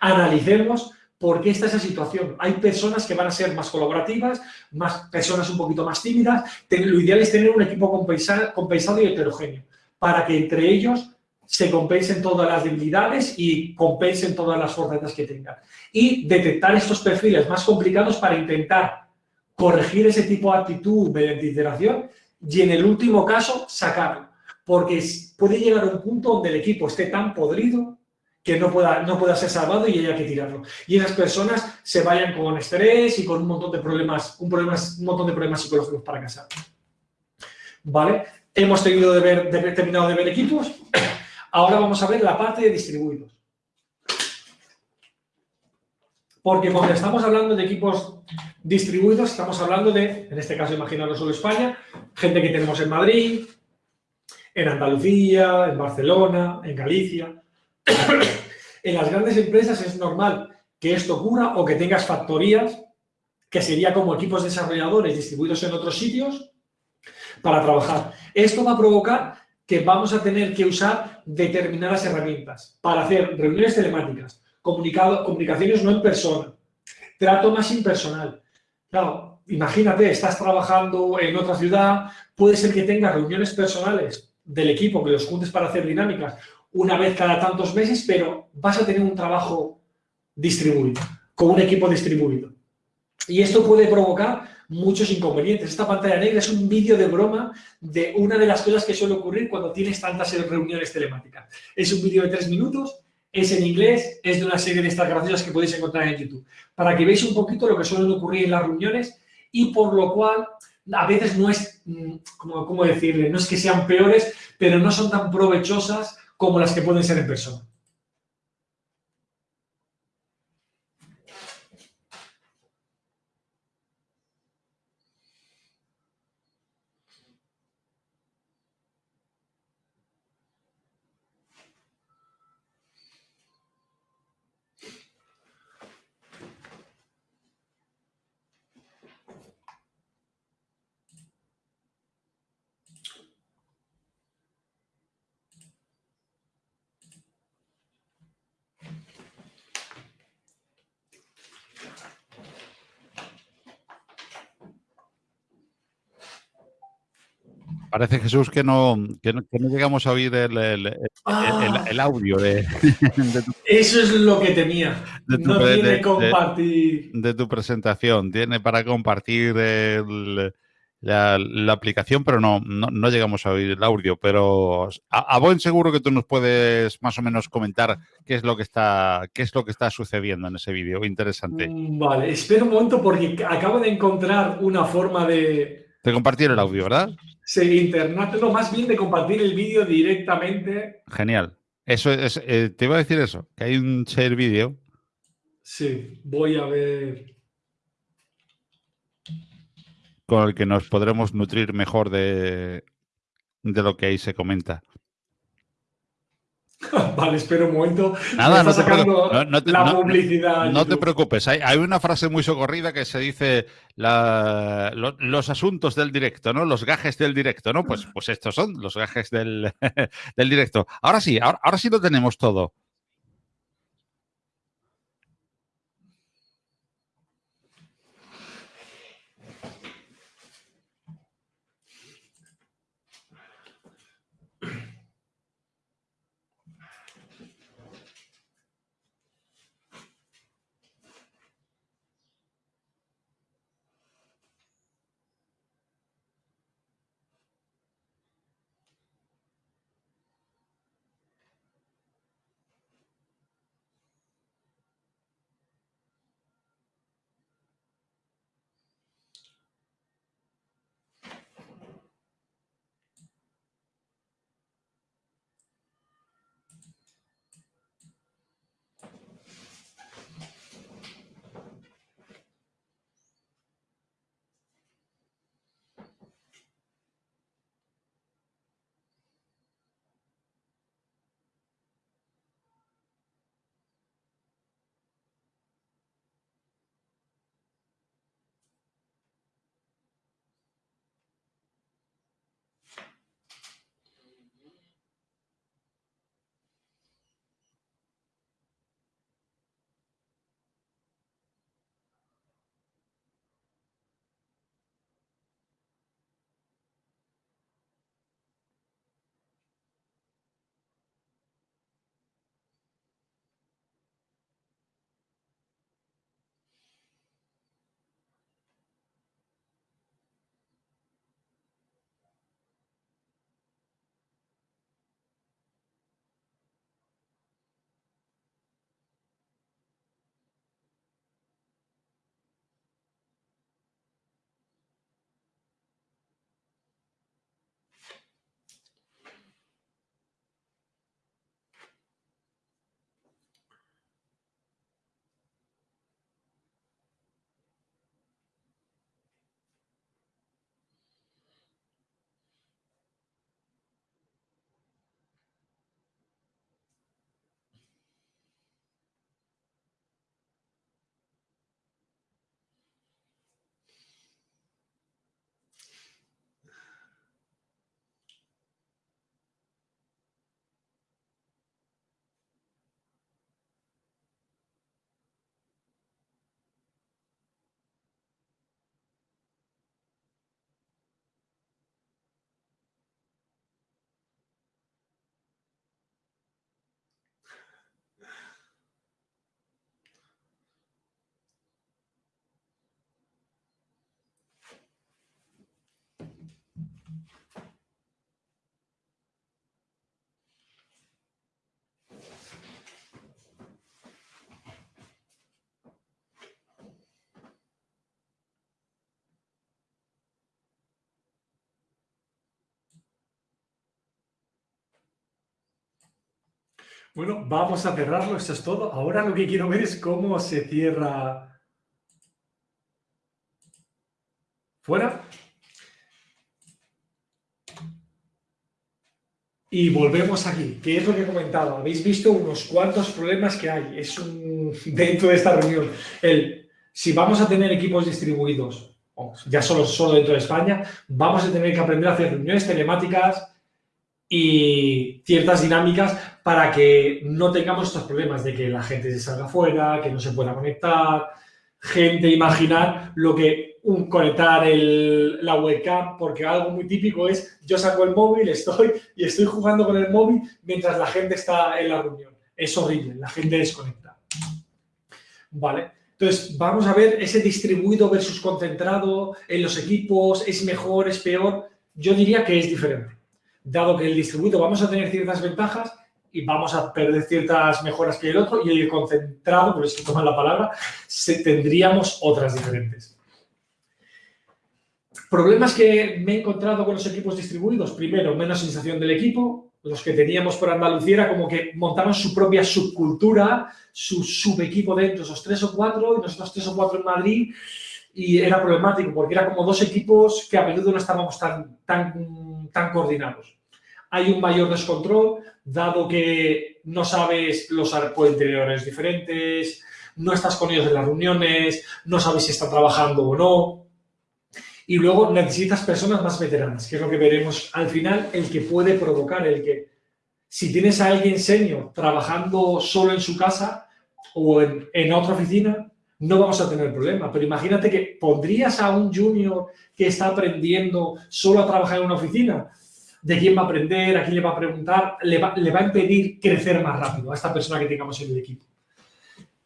analicemos por qué está esa situación. Hay personas que van a ser más colaborativas, más personas un poquito más tímidas. Lo ideal es tener un equipo compensado y heterogéneo para que entre ellos se compensen todas las debilidades y compensen todas las fortalezas que tengan. Y detectar estos perfiles más complicados para intentar corregir ese tipo de actitud mediante iteración y en el último caso sacarlo. Porque puede llegar a un punto donde el equipo esté tan podrido que no pueda, no pueda ser salvado y haya que tirarlo. Y esas personas se vayan con estrés y con un montón de problemas, un, problemas, un montón de problemas psicológicos para casa. ¿Vale? Hemos tenido de ver, terminado de ver equipos. Ahora vamos a ver la parte de distribuidos. Porque cuando estamos hablando de equipos distribuidos, estamos hablando de, en este caso imaginaros solo España, gente que tenemos en Madrid, en Andalucía, en Barcelona, en Galicia. en las grandes empresas es normal que esto ocurra o que tengas factorías, que sería como equipos desarrolladores distribuidos en otros sitios para trabajar. Esto va a provocar que vamos a tener que usar determinadas herramientas para hacer reuniones telemáticas, comunicaciones no en persona, trato más impersonal. Claro, imagínate, estás trabajando en otra ciudad, puede ser que tengas reuniones personales del equipo, que los juntes para hacer dinámicas, una vez cada tantos meses, pero vas a tener un trabajo distribuido, con un equipo distribuido. Y esto puede provocar muchos inconvenientes. Esta pantalla negra es un vídeo de broma de una de las cosas que suele ocurrir cuando tienes tantas reuniones telemáticas. Es un vídeo de tres minutos, es en inglés, es de una serie de estas graciosas que podéis encontrar en YouTube. Para que veáis un poquito lo que suele ocurrir en las reuniones y por lo cual a veces no es, mm, ¿cómo decirle? No es que sean peores, pero no son tan provechosas como las que pueden ser en persona. Parece, Jesús, que no, que no, llegamos a oír el, el, ah. audio de, Eso es lo que temía. De tu, no tiene compartir. De, tu presentación. Tiene para compartir la, aplicación, pero no, no, llegamos a oír el audio. Pero a, buen seguro que tú nos puedes más o menos comentar qué es lo que está, qué es lo que está sucediendo en ese vídeo. Interesante. Mm, vale, espera un momento porque acabo de encontrar una forma de. De compartir el audio, ¿verdad? Sí, internet, no, más bien de compartir el vídeo directamente. Genial. Eso es, eh, te iba a decir eso, que hay un share vídeo. Sí, voy a ver. Con el que nos podremos nutrir mejor de, de lo que ahí se comenta. Vale, espera un momento. Nada, no te, la publicidad. No, te preocupes. Hay, una frase muy socorrida que se dice los asuntos del directo, ¿no? Los gajes del directo, ¿no? Pues, pues estos son los gajes del, del directo. Ahora sí, ahora, ahora sí lo tenemos todo. Bueno, vamos a cerrarlo, eso es todo. Ahora lo que quiero ver es cómo se cierra... ¿Fuera? Y volvemos aquí, ¿Qué es lo que he comentado. Habéis visto unos cuantos problemas que hay. Es un dentro de esta reunión. El, si vamos a tener equipos distribuidos, ya solo, solo dentro de España, vamos a tener que aprender a hacer reuniones telemáticas y ciertas dinámicas para que no tengamos estos problemas de que la gente se salga fuera, que no se pueda conectar, gente imaginar lo que un conectar la webcam, porque algo muy típico es yo saco el móvil, estoy y estoy jugando con el móvil mientras la gente está en la reunión. Es horrible, la gente desconecta. ¿Vale? Entonces, vamos a ver ese distribuido versus concentrado en los equipos, ¿es mejor, es peor? Yo diría que es diferente. Dado que el distribuido vamos a tener ciertas ventajas y vamos a perder ciertas mejoras que el otro, y el concentrado, por eso toman la palabra, tendríamos otras diferentes. Problemas que me he encontrado con los equipos distribuidos. Primero, menos sensación del equipo. Los que teníamos por Andalucía era como que montaban su propia subcultura, su subequipo dentro, esos tres o cuatro, y nosotros tres o cuatro en Madrid, y era problemático porque era como dos equipos que a menudo no estábamos tan, tan, tan coordinados. Hay un mayor descontrol, dado que no sabes, los pueden tener diferentes, no estás con ellos en las reuniones, no sabes si están trabajando o no. Y luego necesitas personas más veteranas, que es lo que veremos al final, el que puede provocar, el que si tienes a alguien senior trabajando solo en su casa o en, en otra oficina, no vamos a tener problema. Pero imagínate que pondrías a un junior que está aprendiendo solo a trabajar en una oficina, de quién va a aprender, a quién le va a preguntar, le va, le va a impedir crecer más rápido a esta persona que tengamos en el equipo.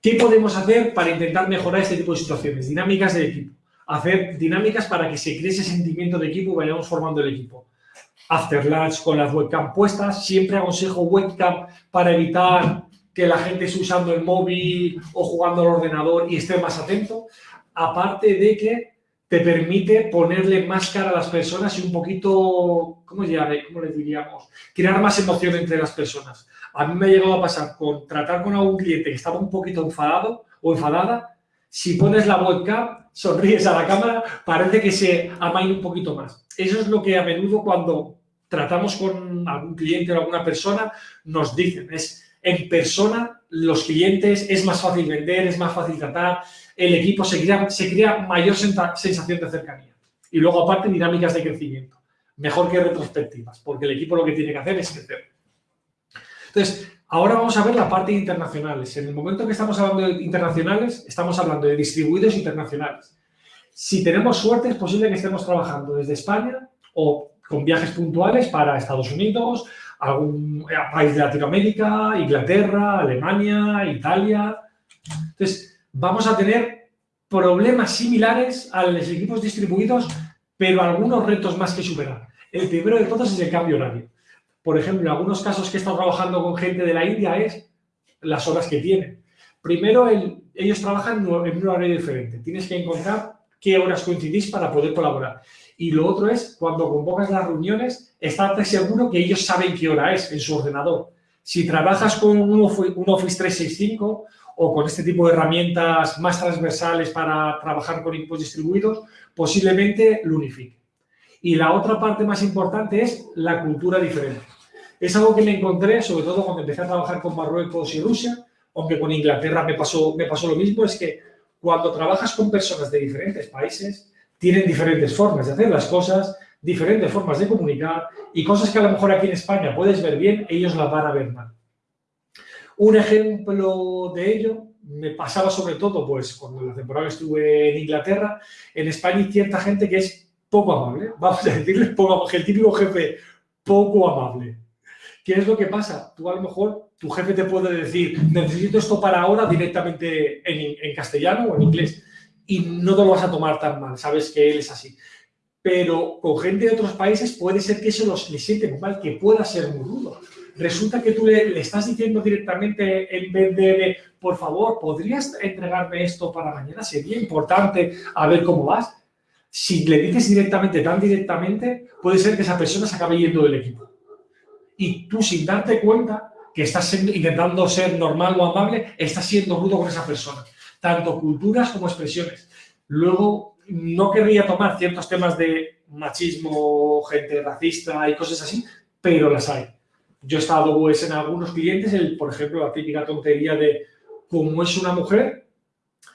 ¿Qué podemos hacer para intentar mejorar este tipo de situaciones? Dinámicas de equipo hacer dinámicas para que se cree ese sentimiento de equipo y vayamos formando el equipo. After lunch con las webcam puestas, siempre aconsejo webcam para evitar que la gente esté usando el móvil o jugando al ordenador y esté más atento. Aparte de que te permite ponerle más cara a las personas y un poquito, ¿cómo, llame? ¿cómo le diríamos? Crear más emoción entre las personas. A mí me ha llegado a pasar con tratar con algún cliente que estaba un poquito enfadado o enfadada si pones la webcam, sonríes a la cámara, parece que se amaina un poquito más. Eso es lo que a menudo cuando tratamos con algún cliente o alguna persona nos dicen. Es en persona, los clientes, es más fácil vender, es más fácil tratar, el equipo se crea, se crea mayor sensación de cercanía. Y luego, aparte, dinámicas de crecimiento. Mejor que retrospectivas, porque el equipo lo que tiene que hacer es crecer. Entonces, Ahora vamos a ver la parte de internacionales. En el momento que estamos hablando de internacionales, estamos hablando de distribuidos internacionales. Si tenemos suerte, es posible que estemos trabajando desde España o con viajes puntuales para Estados Unidos, algún país de Latinoamérica, Inglaterra, Alemania, Italia. Entonces, vamos a tener problemas similares a los equipos distribuidos, pero algunos retos más que superar. El primero de todos es el cambio horario. Por ejemplo, en algunos casos que he estado trabajando con gente de la India es las horas que tienen. Primero, ellos trabajan en un horario diferente. Tienes que encontrar qué horas coincidís para poder colaborar. Y lo otro es, cuando convocas las reuniones, estate seguro que ellos saben qué hora es en su ordenador. Si trabajas con un Office 365 o con este tipo de herramientas más transversales para trabajar con equipos distribuidos, posiblemente lo unifique. Y la otra parte más importante es la cultura diferente. Es algo que me encontré, sobre todo cuando empecé a trabajar con Marruecos y Rusia, aunque con Inglaterra me pasó, me pasó lo mismo, es que cuando trabajas con personas de diferentes países, tienen diferentes formas de hacer las cosas, diferentes formas de comunicar y cosas que a lo mejor aquí en España puedes ver bien, ellos las van a ver mal. Un ejemplo de ello me pasaba sobre todo pues cuando la temporada estuve en Inglaterra, en España hay cierta gente que es poco amable, vamos a decirle poco el típico jefe poco amable. ¿Qué es lo que pasa? Tú a lo mejor, tu jefe te puede decir, necesito esto para ahora directamente en, castellano o en inglés y no te lo vas a tomar tan mal, sabes que él es así. Pero con gente de otros países puede ser que eso los, le siente muy mal, que pueda ser muy rudo. Resulta que tú le, estás diciendo directamente en vez de, por favor, ¿podrías entregarme esto para mañana? Sería importante a ver cómo vas si le dices directamente, tan directamente, puede ser que esa persona se acabe yendo del equipo. Y tú, sin darte cuenta, que estás intentando ser normal o amable, estás siendo rudo con esa persona. Tanto culturas como expresiones. Luego, no querría tomar ciertos temas de machismo, gente racista y cosas así, pero las hay. Yo he estado pues, en algunos clientes, el, por ejemplo, la típica tontería de como es una mujer,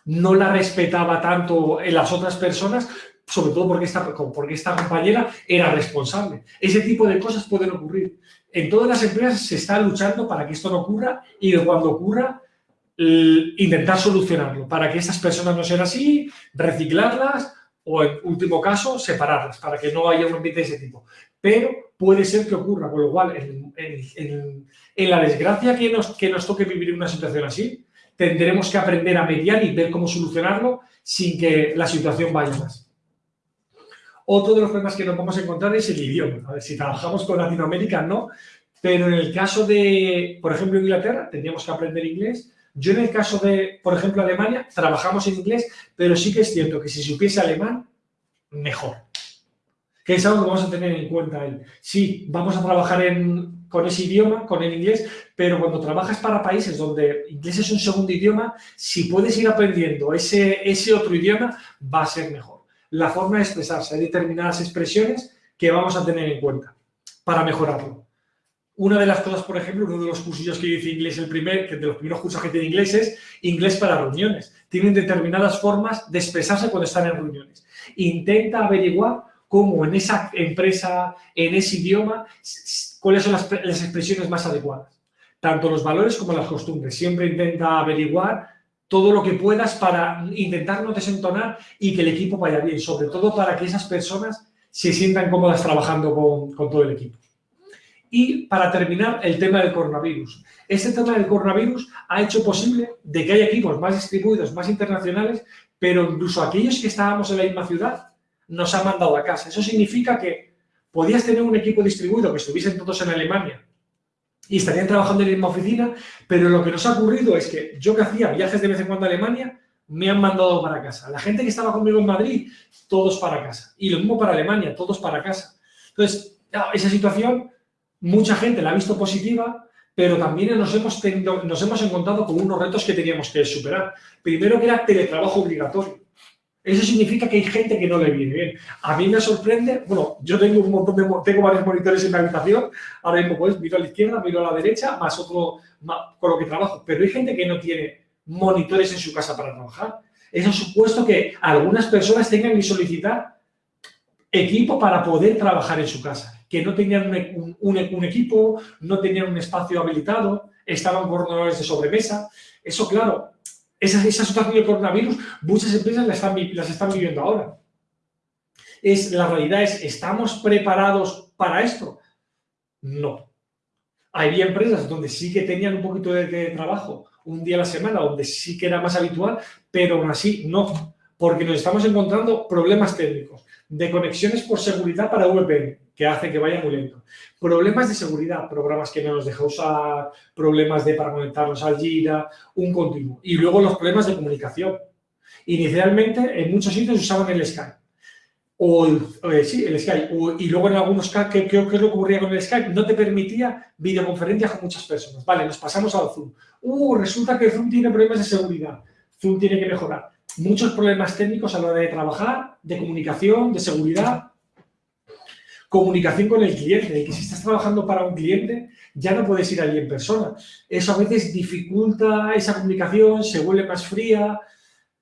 no la respetaba tanto en las otras personas, sobre todo porque esta, porque esta compañera era responsable. Ese tipo de cosas pueden ocurrir. En todas las empresas se está luchando para que esto no ocurra y cuando ocurra, intentar solucionarlo, para que estas personas no sean así, reciclarlas o, en último caso, separarlas, para que no haya un ambiente de ese tipo. Pero puede ser que ocurra, con lo cual, en, la desgracia que nos, que nos toque vivir una situación así, tendremos que aprender a mediar y ver cómo solucionarlo sin que la situación vaya más. Otro de los problemas que nos vamos a encontrar es el idioma. A ver, si trabajamos con Latinoamérica, no. Pero en el caso de, por ejemplo, Inglaterra, tendríamos que aprender inglés. Yo en el caso de, por ejemplo, Alemania, trabajamos en inglés, pero sí que es cierto que si supiese alemán, mejor. Que es algo que vamos a tener en cuenta. Él. Sí, vamos a trabajar con ese idioma, con el inglés, pero cuando trabajas para países donde inglés es un segundo idioma, si puedes ir aprendiendo ese, ese otro idioma, va a ser mejor la forma de expresarse. Hay determinadas expresiones que vamos a tener en cuenta para mejorarlo. Una de las cosas, por ejemplo, uno de los cursillos que dice inglés, el primer, que de los primeros cursos que tiene inglés es inglés para reuniones. Tienen determinadas formas de expresarse cuando están en reuniones. Intenta averiguar cómo en esa empresa, en ese idioma, cuáles son las, las expresiones más adecuadas. Tanto los valores como las costumbres. Siempre intenta averiguar todo lo que puedas para intentar no desentonar y que el equipo vaya bien, sobre todo para que esas personas se sientan cómodas trabajando con, todo el equipo. Y para terminar, el tema del coronavirus. Este tema del coronavirus ha hecho posible de que haya equipos más distribuidos, más internacionales, pero incluso aquellos que estábamos en la misma ciudad nos han mandado a casa. Eso significa que podías tener un equipo distribuido que estuviesen todos en Alemania y estarían trabajando en la misma oficina, pero lo que nos ha ocurrido es que yo que hacía viajes de vez en cuando a Alemania, me han mandado para casa. La gente que estaba conmigo en Madrid, todos para casa. Y lo mismo para Alemania, todos para casa. Entonces, esa situación, mucha gente la ha visto positiva, pero también nos hemos, tenido, nos hemos encontrado con unos retos que teníamos que superar. Primero que era teletrabajo obligatorio. Eso significa que hay gente que no le viene bien. A mí me sorprende, bueno, yo tengo un montón de, tengo varios monitores en la habitación, ahora mismo pues miro a la izquierda, miro a la derecha, más otro con lo que trabajo, pero hay gente que no tiene monitores en su casa para trabajar. Eso ha supuesto que algunas personas tengan que solicitar equipo para poder trabajar en su casa, que no tenían un, equipo, no tenían un espacio habilitado, estaban con de sobremesa. Eso, claro, esa, esa situación del coronavirus, muchas empresas las están, las están viviendo ahora. Es, la realidad es, ¿estamos preparados para esto? No. Había empresas donde sí que tenían un poquito de, de trabajo un día a la semana, donde sí que era más habitual, pero aún así no, porque nos estamos encontrando problemas técnicos de conexiones por seguridad para VPN, que hace que vaya muy lento. Problemas de seguridad, programas que no nos deja usar, problemas de para conectarnos al Jira, un continuo. Y luego los problemas de comunicación. Inicialmente, en muchos sitios usaban el Skype. O, eh, sí, el Skype. y luego en algunos casos, ¿qué, ¿qué, qué, ocurría con el Skype? No te permitía videoconferencias con muchas personas. Vale, nos pasamos al Zoom. Uh, resulta que Zoom tiene problemas de seguridad. Zoom tiene que mejorar. Muchos problemas técnicos a la hora de trabajar, de comunicación, de seguridad. Comunicación con el cliente, que si estás trabajando para un cliente, ya no puedes ir allí en persona. Eso a veces dificulta esa comunicación, se vuelve más fría,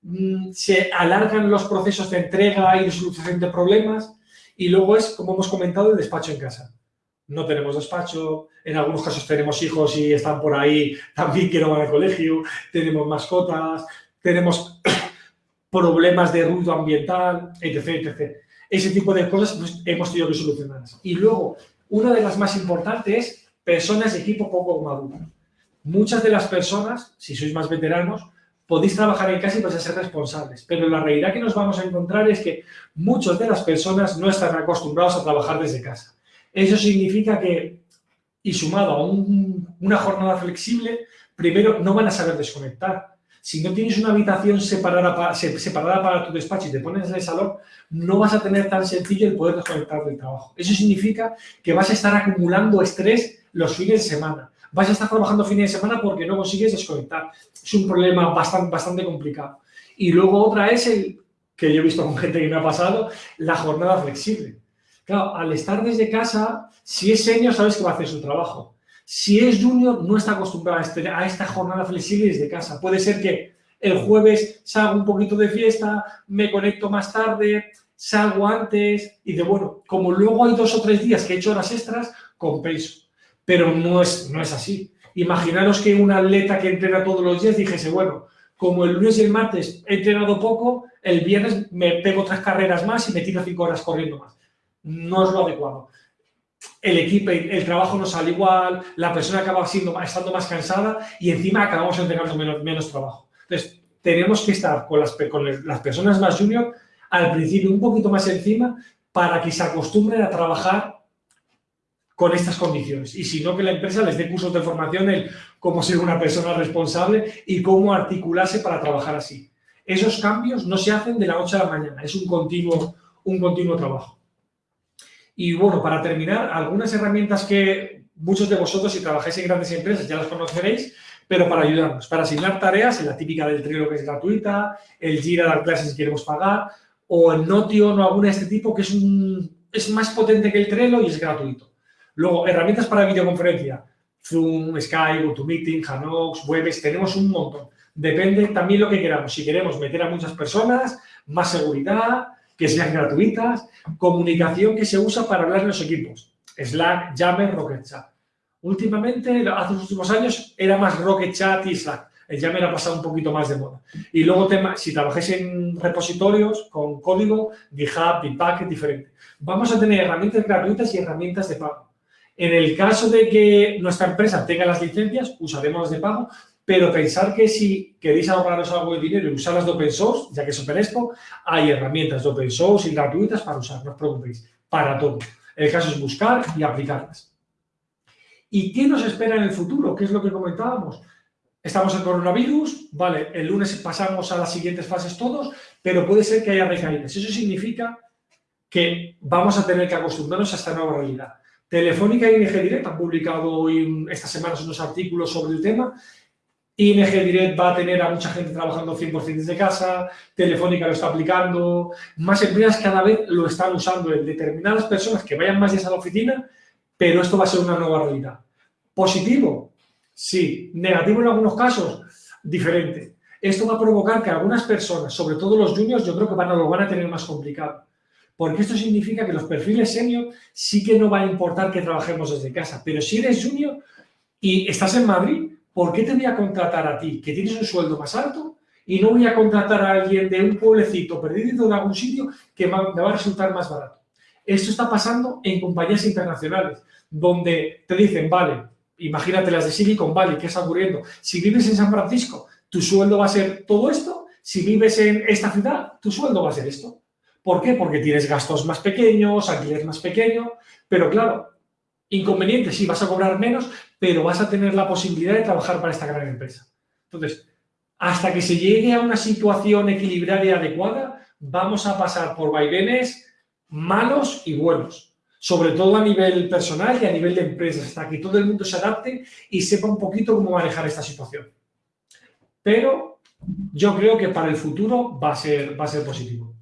mm, se alargan los procesos de entrega y de solución de problemas. Y luego es, como hemos comentado, el despacho en casa. No tenemos despacho, en algunos casos tenemos hijos y están por ahí también que no van al colegio, tenemos mascotas, tenemos problemas de ruido ambiental, etc, etc ese tipo de cosas pues, hemos tenido que solucionarlas. Y luego, una de las más importantes es personas de equipo poco maduro. Muchas de las personas, si sois más veteranos, podéis trabajar en casa y vais a ser responsables, pero la realidad que nos vamos a encontrar es que muchas de las personas no están acostumbrados a trabajar desde casa. Eso significa que, y sumado a una jornada flexible, primero no van a saber desconectar, si no tienes una habitación separada para, tu despacho y te pones en el salón, no vas a tener tan sencillo el poder desconectar del trabajo. Eso significa que vas a estar acumulando estrés los fines de semana. Vas a estar trabajando fin de semana porque no consigues desconectar. Es un problema bastante, complicado. Y luego otra es el que yo he visto con gente que me ha pasado, la jornada flexible. Claro, al estar desde casa, si es senior, sabes que va a hacer su trabajo. Si es junior, no está acostumbrado a, este, a esta jornada flexible desde casa. Puede ser que el jueves salga un poquito de fiesta, me conecto más tarde, salgo antes y de bueno, como luego hay dos o tres días que he hecho horas extras, compenso. Pero no es, no es así. Imaginaros que un atleta que entrena todos los días dijese, bueno, como el lunes y el martes he entrenado poco, el viernes me pego tres carreras más y me tiro cinco horas corriendo más. No es lo adecuado. El equipo, el trabajo no sale igual, la persona acaba siendo, estando más cansada y encima acabamos entregando menos, trabajo. Entonces, tenemos que estar con las, con las personas más junior al principio un poquito más encima para que se acostumbren a trabajar con estas condiciones. Y si no, que la empresa les dé cursos de formación en cómo ser una persona responsable y cómo articularse para trabajar así. Esos cambios no se hacen de la noche a la mañana, es un continuo, un continuo trabajo. Y bueno, para terminar, algunas herramientas que muchos de vosotros, si trabajáis en grandes empresas, ya las conoceréis, pero para ayudarnos, para asignar tareas, en la típica del Trello que es gratuita, el Jira dar clases si queremos pagar, o el Notion o alguna de este tipo que es, un, es más potente que el Trello y es gratuito. Luego, herramientas para videoconferencia, Zoom, Skype, GoToMeeting, Hanox, Webex, tenemos un montón. Depende también lo que queramos. Si queremos meter a muchas personas, más seguridad, que sean gratuitas, comunicación que se usa para hablar en los equipos, Slack, Yammer, Rocket Chat. Últimamente, hace los últimos años, era más Rocket Chat y Slack. El Yammer ha pasado un poquito más de moda. Y luego, si trabajáis en repositorios con código, GitHub, Bitbucket, diferente. Vamos a tener herramientas gratuitas y herramientas de pago. En el caso de que nuestra empresa tenga las licencias, usaremos las de pago, pero pensar que si queréis ahorraros algo de dinero y usarlas de open source, ya que es Open hay herramientas de open source y gratuitas para usar, no os preocupéis, para todo. El caso es buscar y aplicarlas. ¿Y qué nos espera en el futuro? ¿Qué es lo que comentábamos? Estamos en coronavirus, vale, el lunes pasamos a las siguientes fases todos, pero puede ser que haya recaídas. Eso significa que vamos a tener que acostumbrarnos a esta nueva realidad. Telefónica y ING Direct han publicado hoy, estas semanas unos artículos sobre el tema. ING Direct va a tener a mucha gente trabajando 100% desde casa, Telefónica lo está aplicando, más empresas cada vez lo están usando en determinadas personas que vayan más días a la oficina, pero esto va a ser una nueva realidad. ¿Positivo? Sí. ¿Negativo en algunos casos? Diferente. Esto va a provocar que algunas personas, sobre todo los juniors, yo creo que van a, lo van a tener más complicado porque esto significa que los perfiles senior sí que no va a importar que trabajemos desde casa, pero si eres junior y estás en Madrid, ¿por qué te voy a contratar a ti, que tienes un sueldo más alto, y no voy a contratar a alguien de un pueblecito perdido en algún sitio que me va a resultar más barato? Esto está pasando en compañías internacionales, donde te dicen, vale, imagínate las de Silicon Valley, ¿qué está ocurriendo? Si vives en San Francisco, tu sueldo va a ser todo esto, si vives en esta ciudad, tu sueldo va a ser esto. ¿Por qué? Porque tienes gastos más pequeños, alquiler más pequeño, pero claro, inconveniente, sí, vas a cobrar menos, pero vas a tener la posibilidad de trabajar para esta gran empresa. Entonces, hasta que se llegue a una situación equilibrada y adecuada, vamos a pasar por vaivenes malos y buenos, sobre todo a nivel personal y a nivel de empresas, hasta que todo el mundo se adapte y sepa un poquito cómo manejar esta situación. Pero yo creo que para el futuro va a ser, va a ser positivo.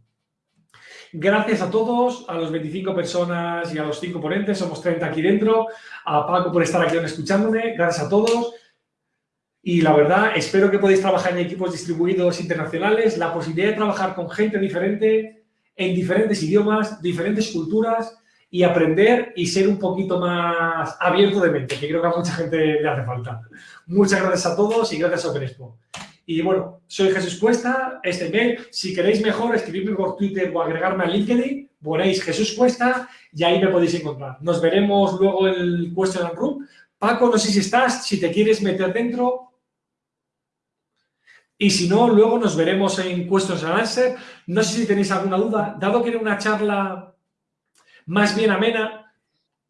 Gracias a todos, a los 25 personas y a los 5 ponentes, somos 30 aquí dentro, a Paco por estar aquí escuchándome, gracias a todos. Y la verdad, espero que podáis trabajar en equipos distribuidos internacionales, la posibilidad de trabajar con gente diferente, en diferentes idiomas, diferentes culturas y aprender y ser un poquito más abierto de mente, que creo que a mucha gente le hace falta. Muchas gracias a todos y gracias a OpenExpo. Y bueno, soy Jesús Cuesta, este mail, si queréis mejor, escribirme por Twitter o agregarme a LinkedIn, ponéis Jesús Cuesta y ahí me podéis encontrar. Nos veremos luego en el Question and Room. Paco, no sé si estás, si te quieres meter dentro. Y si no, luego nos veremos en Questions and Answer. No sé si tenéis alguna duda. Dado que era una charla más bien amena,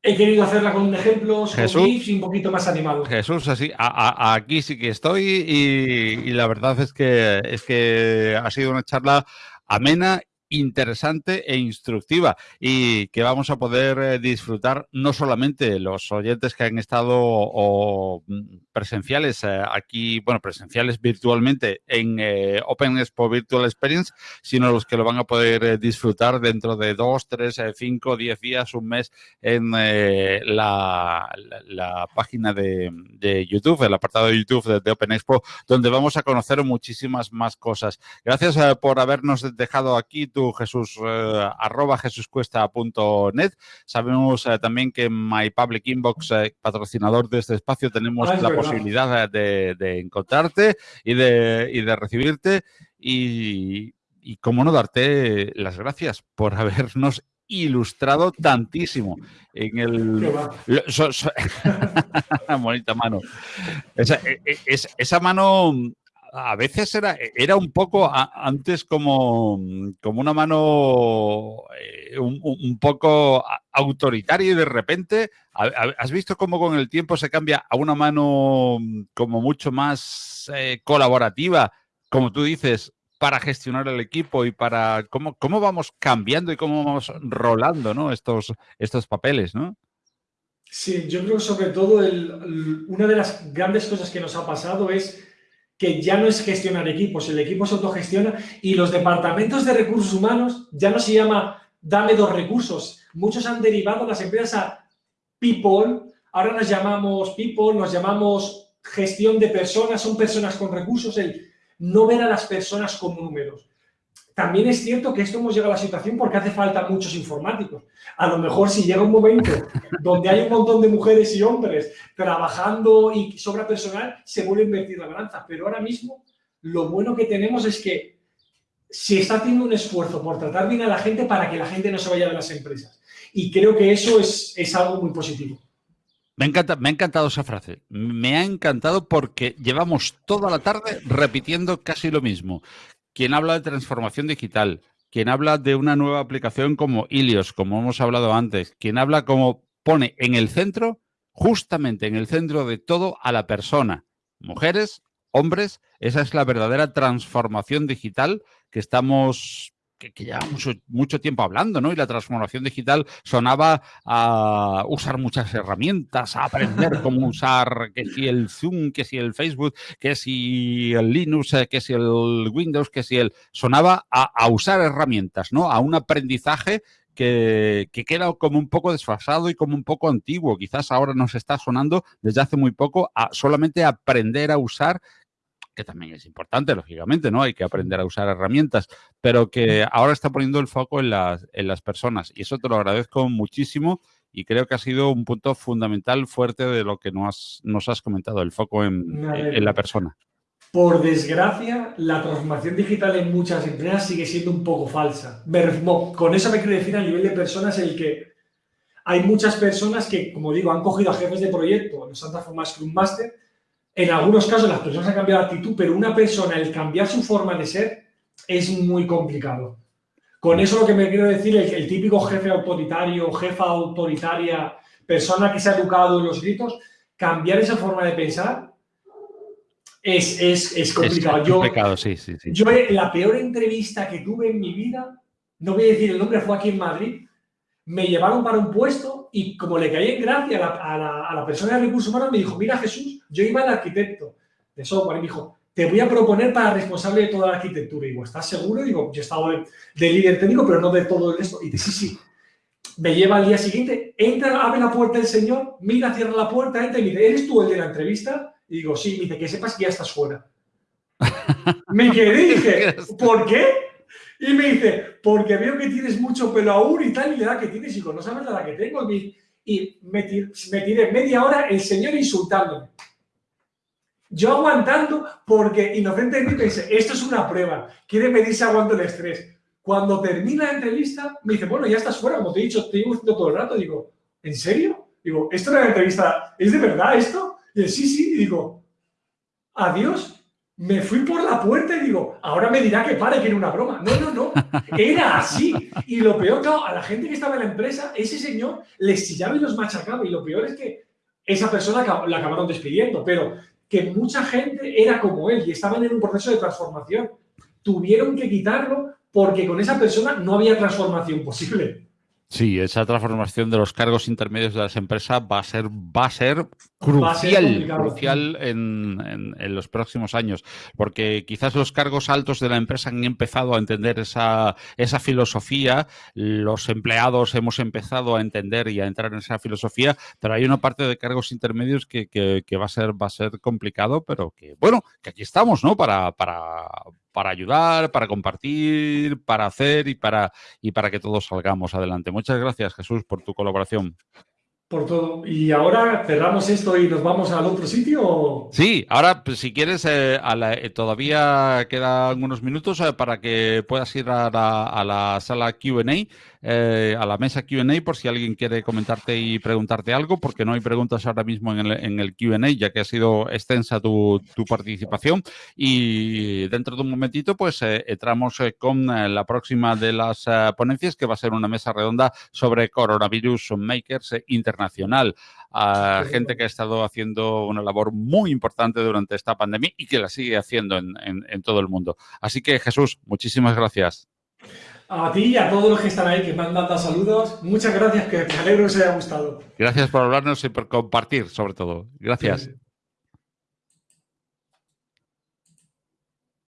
he querido hacerla con un ejemplo, Jesús, y un poquito más animado. Jesús, así, aquí sí que estoy y, la verdad es que, es que ha sido una charla amena interesante e instructiva y que vamos a poder eh, disfrutar no solamente los oyentes que han estado presenciales eh, aquí, bueno, presenciales virtualmente en eh, Open Expo Virtual Experience, sino los que lo van a poder disfrutar dentro de dos, tres, cinco, diez días, un mes en la, página de, de, YouTube, el apartado de YouTube de, Open Expo, donde vamos a conocer muchísimas más cosas. Gracias por habernos dejado aquí tu Jesús, eh, arroba jesuscuesta.net. Sabemos eh, también que en My Public Inbox, eh, patrocinador de este espacio, tenemos ah, la posibilidad de, encontrarte y de, y de recibirte. Y, y cómo no darte las gracias por habernos ilustrado tantísimo en el bonita mano esa, e, e, esa, mano a veces era, era un poco antes como, como una mano eh, un, poco autoritaria y de repente has visto cómo con el tiempo se cambia a una mano como mucho más eh, colaborativa, como tú dices, para gestionar el equipo y para cómo, cómo vamos cambiando y cómo vamos rolando ¿no? estos, estos papeles, ¿no? Sí, yo creo que sobre todo una de las grandes cosas que nos ha pasado es que ya no es gestionar equipos, el equipo se autogestiona y los departamentos de recursos humanos ya no se llama dame dos recursos. Muchos han derivado las empresas a people, ahora nos llamamos people, nos llamamos gestión de personas, son personas con recursos, el no ver a las personas con números. También es cierto que esto hemos llegado a la situación porque hace falta muchos informáticos. A lo mejor si llega un momento donde hay un montón de mujeres y hombres trabajando y sobra personal, se vuelve a invertir la balanza. Pero ahora mismo lo bueno que tenemos es que se está haciendo un esfuerzo por tratar bien a la gente para que la gente no se vaya de las empresas. Y creo que eso es, es algo muy positivo. Me, encanta, me ha encantado esa frase. Me ha encantado porque llevamos toda la tarde repitiendo casi lo mismo quien habla de transformación digital, quien habla de una nueva aplicación como Ilios, como hemos hablado antes, quien habla como pone en el centro, justamente en el centro de todo, a la persona. Mujeres, hombres, esa es la verdadera transformación digital que estamos que, lleva mucho, mucho tiempo hablando, ¿no? Y la transformación digital sonaba a usar muchas herramientas, a aprender cómo usar, que si el Zoom, que si el Facebook, que si el Linux, eh, que si el Windows, que si el... Sonaba a, usar herramientas, ¿no? A un aprendizaje que, que, queda como un poco desfasado y como un poco antiguo. Quizás ahora nos está sonando desde hace muy poco a solamente aprender a usar que también es importante, lógicamente, ¿no? Hay que aprender a usar herramientas, pero que ahora está poniendo el foco en las, en las personas. Y eso te lo agradezco muchísimo y creo que ha sido un punto fundamental fuerte de lo que nos has, nos has comentado, el foco en, en, la persona. Por desgracia, la transformación digital en muchas empresas sigue siendo un poco falsa. Con eso me quiero decir a nivel de personas el que hay muchas personas que, como digo, han cogido a jefes de proyecto, los han transformado a Scrum Master en algunos casos las personas han cambiado de actitud, pero una persona, el cambiar su forma de ser, es muy complicado. Con eso lo que me quiero decir, el, el típico jefe autoritario, jefa autoritaria, persona que se ha educado en los gritos, cambiar esa forma de pensar es, es, complicado. Es complicado, sí, sí, sí. Yo, la peor entrevista que tuve en mi vida, no voy a decir el nombre, fue aquí en Madrid, me llevaron para un puesto y como le caí en gracia a la, a la, persona de recursos humanos, me dijo, mira Jesús, yo iba al arquitecto de software y me dijo, te voy a proponer para responsable de toda la arquitectura. Y digo, ¿estás seguro? Y digo, yo he estado de, líder técnico, pero no de todo esto. Y dice, sí, sí. Me lleva al día siguiente, entra, abre la puerta el señor, mira, cierra la puerta, entra y me dice, ¿eres tú el de la entrevista? Y digo, sí, me dice, que sepas que ya estás fuera. me quedé y dije, ¿por qué? Y me dice, porque veo que tienes mucho pelo aún y tal, y la edad que tienes, y no sabes la edad que tengo. Y me, tiré, media hora el señor insultándome. Yo aguantando porque inocentemente pensé, esto es una prueba, quiere medirse aguanto el estrés. Cuando termina la entrevista, me dice, bueno, ya estás fuera, como te he dicho, te llevo todo el rato. Digo, ¿en serio? Digo, ¿esto es una entrevista? ¿Es de verdad esto? Y él, sí, sí. Y digo, adiós. Me fui por la puerta y digo, ahora me dirá que pare, que era una broma. No, no, no. Era así. Y lo peor, claro, a la gente que estaba en la empresa, ese señor les chillaba y los machacaba. Y lo peor es que esa persona la acabaron despidiendo. Pero que mucha gente era como él y estaban en un proceso de transformación. Tuvieron que quitarlo porque con esa persona no había transformación posible. Sí, esa transformación de los cargos intermedios de las empresas va a ser, va a ser crucial, crucial en, los próximos años, porque quizás los cargos altos de la empresa han empezado a entender esa, esa filosofía, los empleados hemos empezado a entender y a entrar en esa filosofía, pero hay una parte de cargos intermedios que, va, a ser, va a ser complicado, pero que, bueno, que aquí estamos, ¿no? Para, para, para ayudar, para compartir, para hacer y para, y para que todos salgamos adelante. Muchas gracias, Jesús, por tu colaboración. Por todo. ¿Y ahora cerramos esto y nos vamos al otro sitio? Sí, ahora pues, si quieres, eh, eh, todavía quedan unos minutos eh, para que puedas ir a la, a la sala QA eh, a la mesa QA por si alguien quiere comentarte y preguntarte algo, porque no hay preguntas ahora mismo en el, en el QA, ya que ha sido extensa tu, participación. Y dentro de un momentito, pues eh, entramos eh, con la próxima de las ponencias, que va a ser una mesa redonda sobre coronavirus makers internacional. A gente que ha estado haciendo una labor muy importante durante esta pandemia y que la sigue haciendo en, en todo el mundo. Así que Jesús, muchísimas gracias. A ti y a todos los que están ahí, que me han dado saludos. Muchas gracias, que me alegro que os haya gustado. Gracias por hablarnos y por compartir, sobre todo. Gracias.